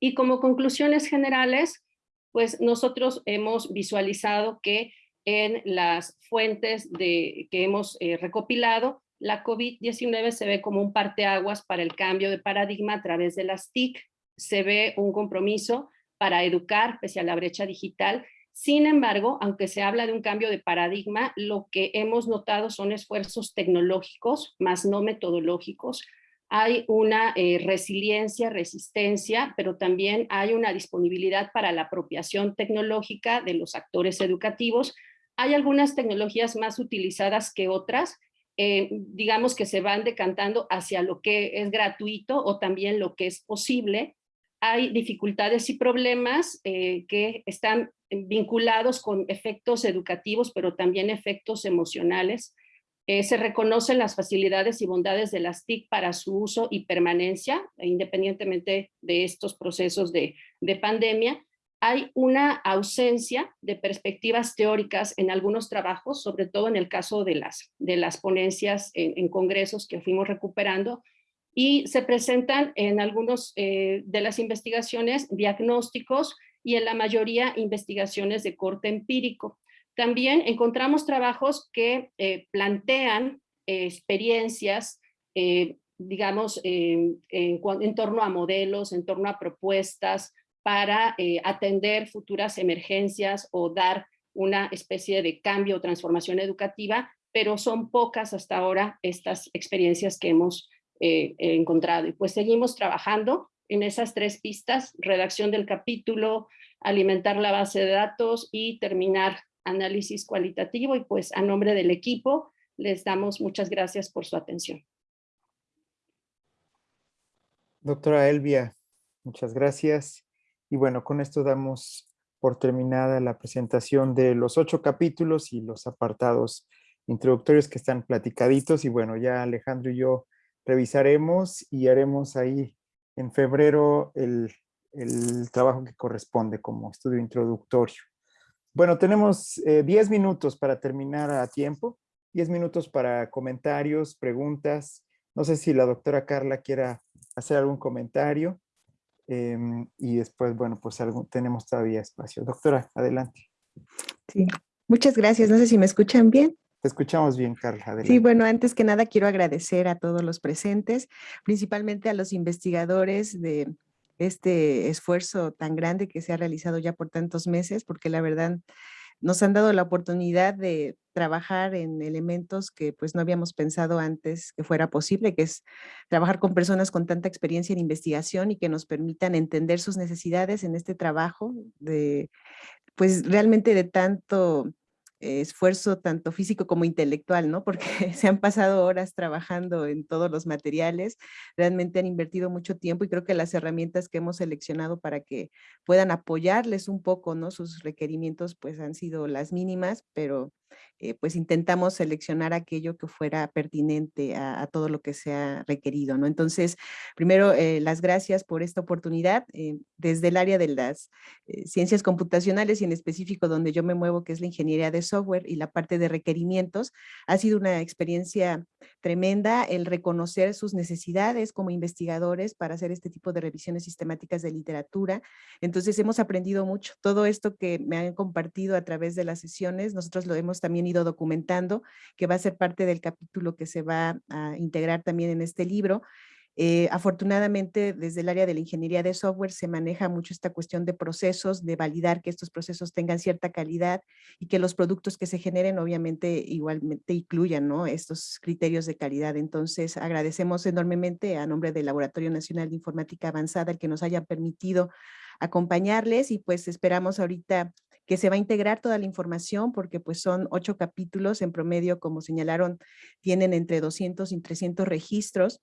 Y como conclusiones generales, pues nosotros hemos visualizado que en las fuentes de, que hemos eh, recopilado, la COVID-19 se ve como un parteaguas para el cambio de paradigma a través de las TIC, se ve un compromiso para educar pese a la brecha digital sin embargo, aunque se habla de un cambio de paradigma, lo que hemos notado son esfuerzos tecnológicos, más no metodológicos. Hay una eh, resiliencia, resistencia, pero también hay una disponibilidad para la apropiación tecnológica de los actores educativos. Hay algunas tecnologías más utilizadas que otras, eh, digamos que se van decantando hacia lo que es gratuito o también lo que es posible, hay dificultades y problemas eh, que están vinculados con efectos educativos, pero también efectos emocionales. Eh, se reconocen las facilidades y bondades de las TIC para su uso y permanencia, independientemente de estos procesos de, pandemia. Hay una ausencia de perspectivas teóricas en algunos trabajos, sobre todo en el caso de las, de las ponencias en congresos que fuimos recuperando, y se presentan en algunos eh, de las investigaciones diagnósticos y en la mayoría investigaciones de corte empírico. También encontramos trabajos que eh, plantean eh, experiencias, digamos, en, en, torno a modelos, en torno a propuestas para atender futuras emergencias o dar una especie de cambio o transformación educativa, pero son pocas hasta ahora estas experiencias que hemos eh, encontrado. Y pues seguimos trabajando en esas tres pistas, redacción del capítulo, alimentar la base de datos y terminar análisis cualitativo. Y pues a nombre del equipo les damos muchas gracias por su atención. Doctora Elvia, muchas gracias. Y bueno, con esto damos por terminada la presentación de los ocho capítulos y los apartados introductorios que están platicaditos. Y bueno, ya Alejandro y yo revisaremos y haremos ahí en febrero el, trabajo que corresponde como estudio introductorio. Bueno, tenemos 10 eh, minutos para terminar a tiempo, 10 minutos para comentarios, preguntas. No sé si la doctora Carla quiera hacer algún comentario. Em, y después, bueno, pues tenemos todavía espacio. Doctora, adelante. Sí, muchas gracias. No sé si me escuchan bien. Te escuchamos bien, Carla. Sí, bueno, antes que nada quiero agradecer a todos los presentes, principalmente a los investigadores de este esfuerzo tan grande que se ha realizado ya por tantos meses, porque la verdad nos han dado la oportunidad de trabajar en elementos que pues no habíamos pensado antes que fuera posible, que es trabajar con personas con tanta experiencia en investigación y que nos permitan entender sus necesidades en este trabajo de pues realmente de tanto esfuerzo tanto físico como intelectual, ¿no? Porque se han pasado horas trabajando en todos los materiales, realmente han invertido mucho tiempo y creo que las herramientas que hemos seleccionado para que puedan apoyarles un poco, ¿no? Sus requerimientos pues han sido las mínimas, pero eh, pues intentamos seleccionar aquello que fuera pertinente a, todo lo que sea requerido, ¿no? Entonces, primero, eh, las gracias por esta oportunidad. Eh, desde el área de las ciencias computacionales y en específico donde yo me muevo, que es la ingeniería de software y la parte de requerimientos, ha sido una experiencia tremenda el reconocer sus necesidades como investigadores para hacer este tipo de revisiones sistemáticas de literatura. Entonces, hemos aprendido mucho. Todo esto que me han compartido a través de las sesiones, nosotros lo hemos también ido documentando, que va a ser parte del capítulo que se va a integrar también en este libro. Eh, afortunadamente, desde el área de la ingeniería de software se maneja mucho esta cuestión de procesos, de validar que estos procesos tengan cierta calidad y que los productos que se generen obviamente igualmente incluyan ¿no? estos criterios de calidad. Entonces, agradecemos enormemente a nombre del Laboratorio Nacional de Informática Avanzada el que nos haya permitido acompañarles y pues esperamos ahorita que se va a integrar toda la información porque pues son ocho capítulos en promedio, como señalaron, tienen entre 200 y 300 registros,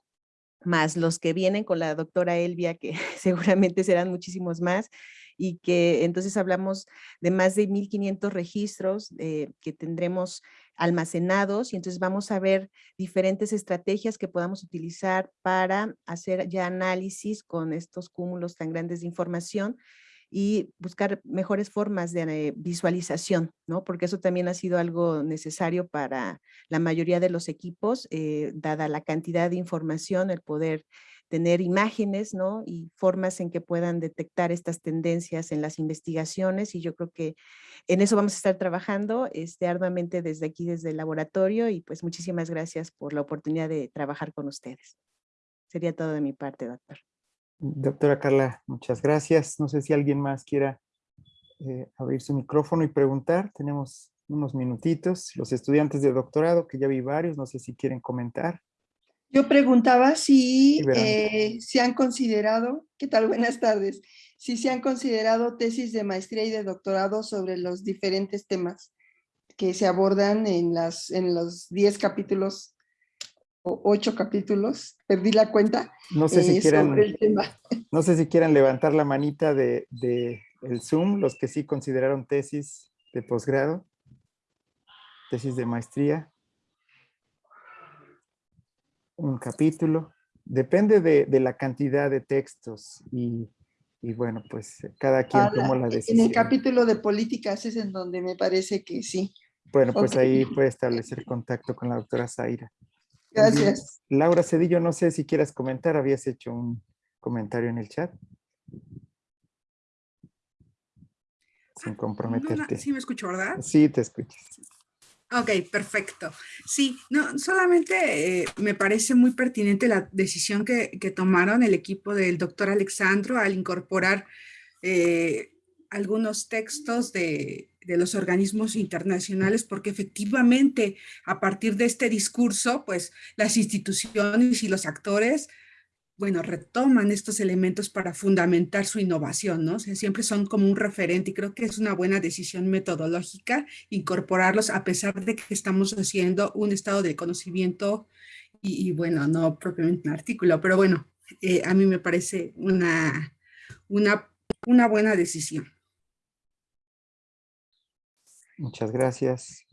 más los que vienen con la doctora Elvia, que seguramente serán muchísimos más, y que entonces hablamos de más de 1.500 registros eh, que tendremos almacenados y entonces vamos a ver diferentes estrategias que podamos utilizar para hacer ya análisis con estos cúmulos tan grandes de información y buscar mejores formas de eh, visualización, ¿no? Porque eso también ha sido algo necesario para la mayoría de los equipos, eh, dada la cantidad de información, el poder tener imágenes, ¿no? Y formas en que puedan detectar estas tendencias en las investigaciones y yo creo que en eso vamos a estar trabajando este, arduamente desde aquí, desde el laboratorio y pues muchísimas gracias por la oportunidad de trabajar con ustedes. Sería todo de mi parte, doctor. Doctora Carla, muchas gracias. No sé si alguien más quiera eh, abrir su micrófono y preguntar. Tenemos unos minutitos. Los estudiantes de doctorado, que ya vi varios, no sé si quieren comentar. Yo preguntaba si eh, se han considerado, ¿qué tal? Buenas tardes. Si se han considerado tesis de maestría y de doctorado sobre los diferentes temas que se abordan en, las, en los 10 capítulos ocho capítulos, perdí la cuenta. No sé si eh, quieran, No sé si quieran levantar la manita de, el Zoom, los que sí consideraron tesis de posgrado, tesis de maestría. Un capítulo. Depende de, la cantidad de textos y, bueno, pues cada quien toma la decisión. En el capítulo de políticas es en donde me parece que sí. Bueno, pues ahí puede establecer contacto con la doctora Zaira. Gracias. Laura Cedillo, no sé si quieras comentar, habías hecho un comentario en el chat. Sin ah, comprometerte. sí me escucho, ¿verdad? Sí, te escuchas. Ok, perfecto. Sí, no, solamente eh, me parece muy pertinente la decisión que, tomaron el equipo del doctor Alexandro al incorporar eh, algunos textos de, de los organismos internacionales, porque efectivamente a partir de este discurso, pues las instituciones y los actores, bueno, retoman estos elementos para fundamentar su innovación, ¿no? O siempre son como un referente y creo que es una buena decisión metodológica incorporarlos a pesar de que estamos haciendo un estado de conocimiento y, bueno, no propiamente un artículo, pero bueno, eh, a mí me parece una, una, una buena decisión. Muchas gracias.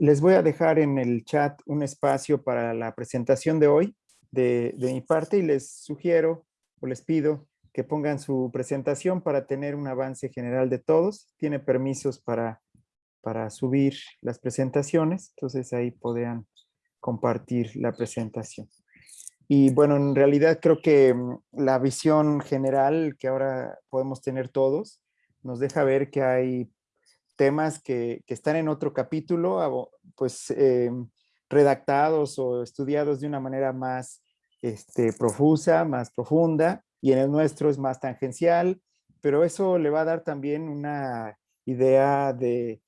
les voy a dejar en el chat un espacio para la presentación de hoy de, mi parte y les sugiero o les pido que pongan su presentación para tener un avance general de todos. Tiene permisos para, para subir las presentaciones, entonces ahí podrían compartir la presentación. Y bueno, en realidad creo que mm, la visión general que ahora podemos tener todos nos deja ver que hay temas que, están en otro capítulo, pues em, redactados o estudiados de una manera más este, profusa, más profunda, y en el nuestro es más tangencial, pero eso le va a dar también una idea de,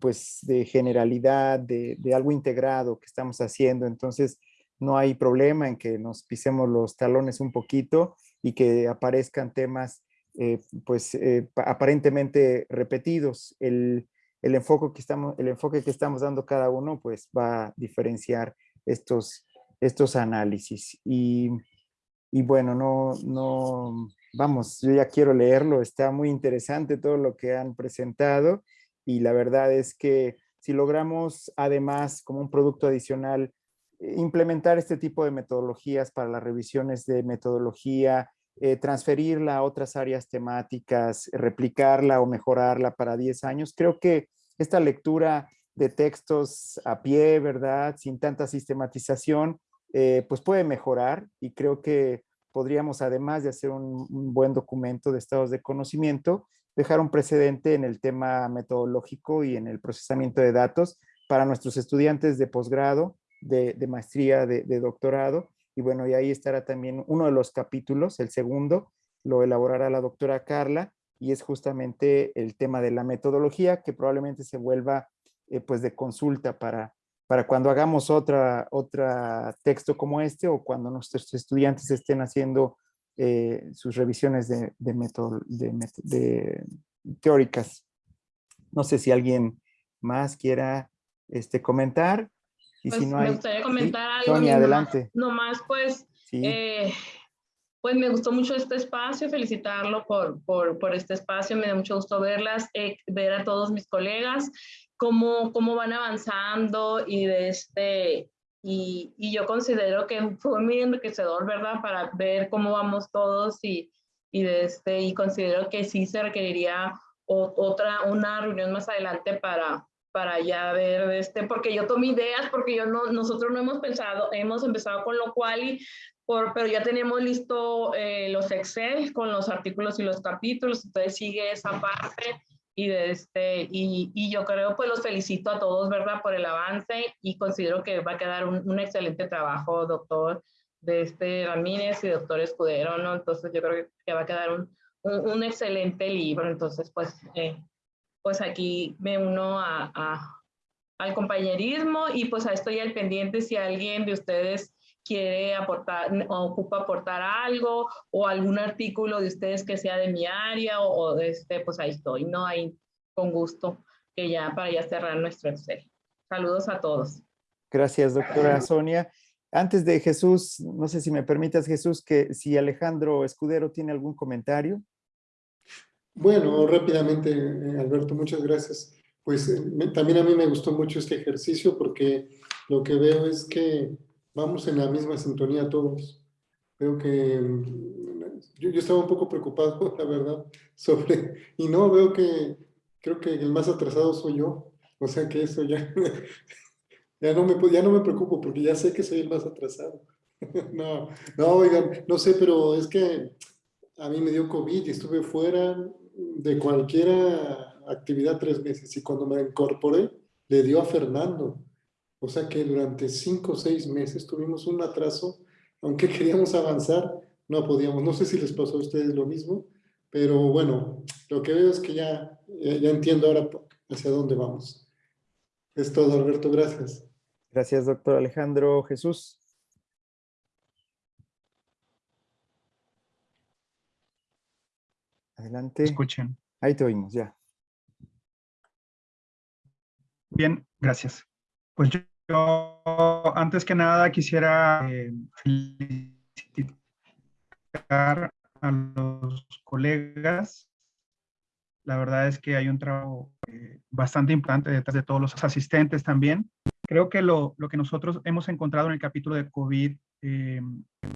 pues, de generalidad, de, de, algo integrado que estamos haciendo. Entonces, no hay problema en que nos pisemos los talones un poquito y que aparezcan temas eh, pues eh, aparentemente repetidos. El, enfoque que estamos, el enfoque que estamos dando cada uno pues va a diferenciar estos, estos análisis. Y, bueno, no, no, vamos, yo ya quiero leerlo, está muy interesante todo lo que han presentado y la verdad es que si logramos además como un producto adicional implementar este tipo de metodologías para las revisiones de metodología, eh, transferirla a otras áreas temáticas, replicarla o mejorarla para 10 años. Creo que esta lectura de textos a pie, ¿verdad? Sin tanta sistematización, eh, pues puede mejorar y creo que podríamos, además de hacer un, buen documento de estados de conocimiento, dejar un precedente en el tema metodológico y en el procesamiento de datos para nuestros estudiantes de posgrado, de, maestría, de, de doctorado, y bueno, y ahí estará también uno de los capítulos, el segundo, lo elaborará la doctora Carla, y es justamente el tema de la metodología, que probablemente se vuelva eh, pues de consulta para, para cuando hagamos otra, otra texto como este o cuando nuestros estudiantes estén haciendo eh, sus revisiones de, de, de, teóricas. No sé si alguien más quiera este, comentar. Y si pues, no hay, me gustaría comentar algo. Sonia, adelante. Nomás, pues, eh, pues me gustó mucho este espacio, felicitarlo por, por, por este espacio, me da mucho gusto verlas, eh, ver a todos mis colegas, cómo, cómo van avanzando y de este, y, y, yo considero que fue muy enriquecedor, ¿verdad? Para ver cómo vamos todos y, y, de este, y considero que sí se requeriría otra, una reunión más adelante para, para ya ver este, porque yo tomé ideas, porque yo no, nosotros no hemos pensado, hemos empezado con lo cual y por, pero ya tenemos listo eh, los Excel con los artículos y los capítulos, entonces sigue esa parte y, de este, y, y, yo creo, pues los felicito a todos, ¿verdad? Por el avance y considero que va a quedar un, un excelente trabajo, doctor de este Ramírez y doctor Escudero, ¿no? Entonces yo creo que va a quedar un, un, un excelente libro, entonces pues eh, pues aquí me uno a, al compañerismo y pues estoy al pendiente si alguien de ustedes quiere aportar o ocupa aportar algo o algún artículo de ustedes que sea de mi área o, de este, pues ahí estoy, ¿no? Ahí con gusto, que ya para ya cerrar nuestro Excel. Saludos a todos. Gracias, doctora Sonia. Antes de Jesús, no sé si me permitas, Jesús, que si Alejandro Escudero tiene algún comentario. Bueno, rápidamente, eh, Alberto, muchas gracias. Pues eh, también a mí me gustó mucho este ejercicio porque lo que veo es que vamos en la misma sintonía todos. Veo que mm, yo, estaba un poco preocupado, la verdad, sobre, y no, veo que creo que el más atrasado soy yo. O sea que eso ya, ya, no me, ya no me preocupo porque ya sé que soy el más atrasado. no, no, oigan, no sé, pero es que a mí me dio COVID y estuve fuera de cualquier actividad tres meses y cuando me incorporé le dio a Fernando. O sea que durante cinco o seis meses tuvimos un atraso, aunque queríamos avanzar, no podíamos. No sé si les pasó a ustedes lo mismo, pero bueno, lo que veo es que ya, ya, entiendo ahora hacia dónde vamos. Es todo, Alberto, gracias. Gracias, doctor Alejandro Jesús. Adelante. Escuchen. Ahí te oímos, ya. Bien, gracias. Pues yo, antes que nada quisiera eh, felicitar a los colegas. La verdad es que hay un trabajo eh, bastante importante detrás de todos los asistentes también. Creo que lo, lo que nosotros hemos encontrado en el capítulo de COVID eh,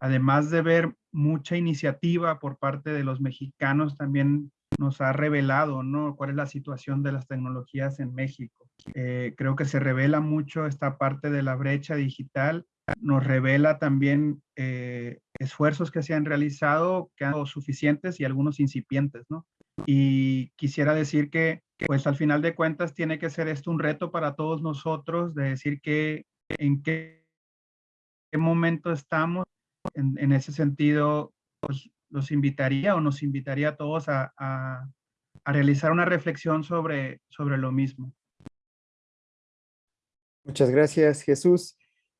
además de ver mucha iniciativa por parte de los mexicanos, también nos ha revelado ¿no? cuál es la situación de las tecnologías en México. Eh, creo que se revela mucho esta parte de la brecha digital, nos revela también eh, esfuerzos que se han realizado, que han sido suficientes y algunos incipientes, ¿no? Y quisiera decir que, pues al final de cuentas, tiene que ser esto un reto para todos nosotros de decir que en qué qué momento estamos. En, ese sentido, pues, los invitaría o nos invitaría a todos a, a, realizar una reflexión sobre, sobre lo mismo. Muchas gracias, Jesús.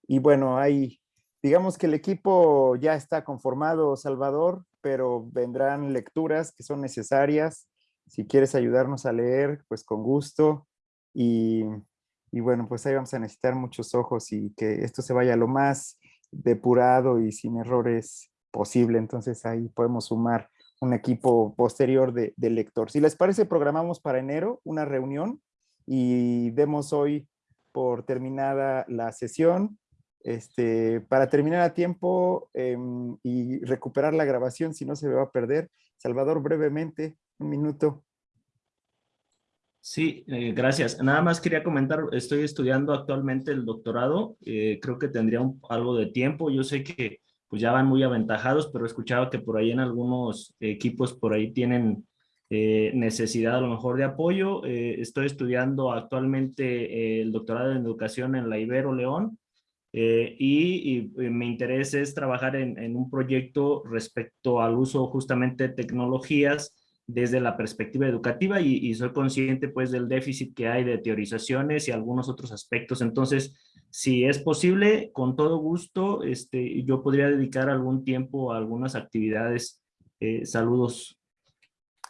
Y bueno, hay, digamos que el equipo ya está conformado, Salvador, pero vendrán lecturas que son necesarias. Si quieres ayudarnos a leer, pues con gusto. Y, y bueno, pues ahí vamos a necesitar muchos ojos y que esto se vaya lo más depurado y sin errores posible. Entonces ahí podemos sumar un equipo posterior de, de lector. Si les parece, programamos para enero una reunión y demos hoy por terminada la sesión. Este, para terminar a tiempo em, y recuperar la grabación, si no se va a perder. Salvador, brevemente, un minuto. Sí, eh, gracias. Nada más quería comentar, estoy estudiando actualmente el doctorado, eh, creo que tendría un, algo de tiempo, yo sé que pues ya van muy aventajados, pero he escuchado que por ahí en algunos equipos por ahí tienen eh, necesidad a lo mejor de apoyo. estoy estudiando actualmente el doctorado en educación en la Ibero León y, y, mi interés es trabajar en, en un proyecto respecto al uso justamente de tecnologías desde la perspectiva educativa y, soy consciente pues del déficit que hay de teorizaciones y algunos otros aspectos. Entonces, si es posible, con todo gusto, este, yo podría dedicar algún tiempo a algunas actividades. Eh, saludos.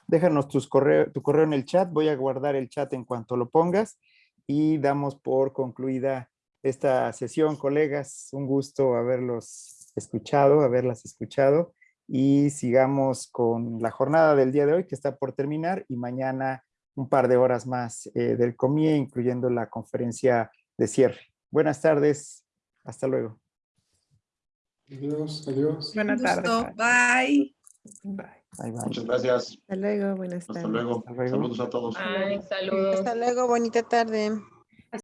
Déjanos tus correo, tu correo en el chat. Voy a guardar el chat en cuanto lo pongas y damos por concluida esta sesión, colegas. Un gusto haberlos escuchado, haberlas escuchado y sigamos con la jornada del día de hoy que está por terminar y mañana un par de horas más eh, del COMIE, incluyendo la conferencia de cierre. Buenas tardes, hasta luego. Adiós, adiós. Buenas tardes. Bye. Bye. Bye, Muchas gracias. Hasta luego, buenas tardes. Hasta luego. Saludos a todos. Bye, saludos. Hasta luego, bonita tarde.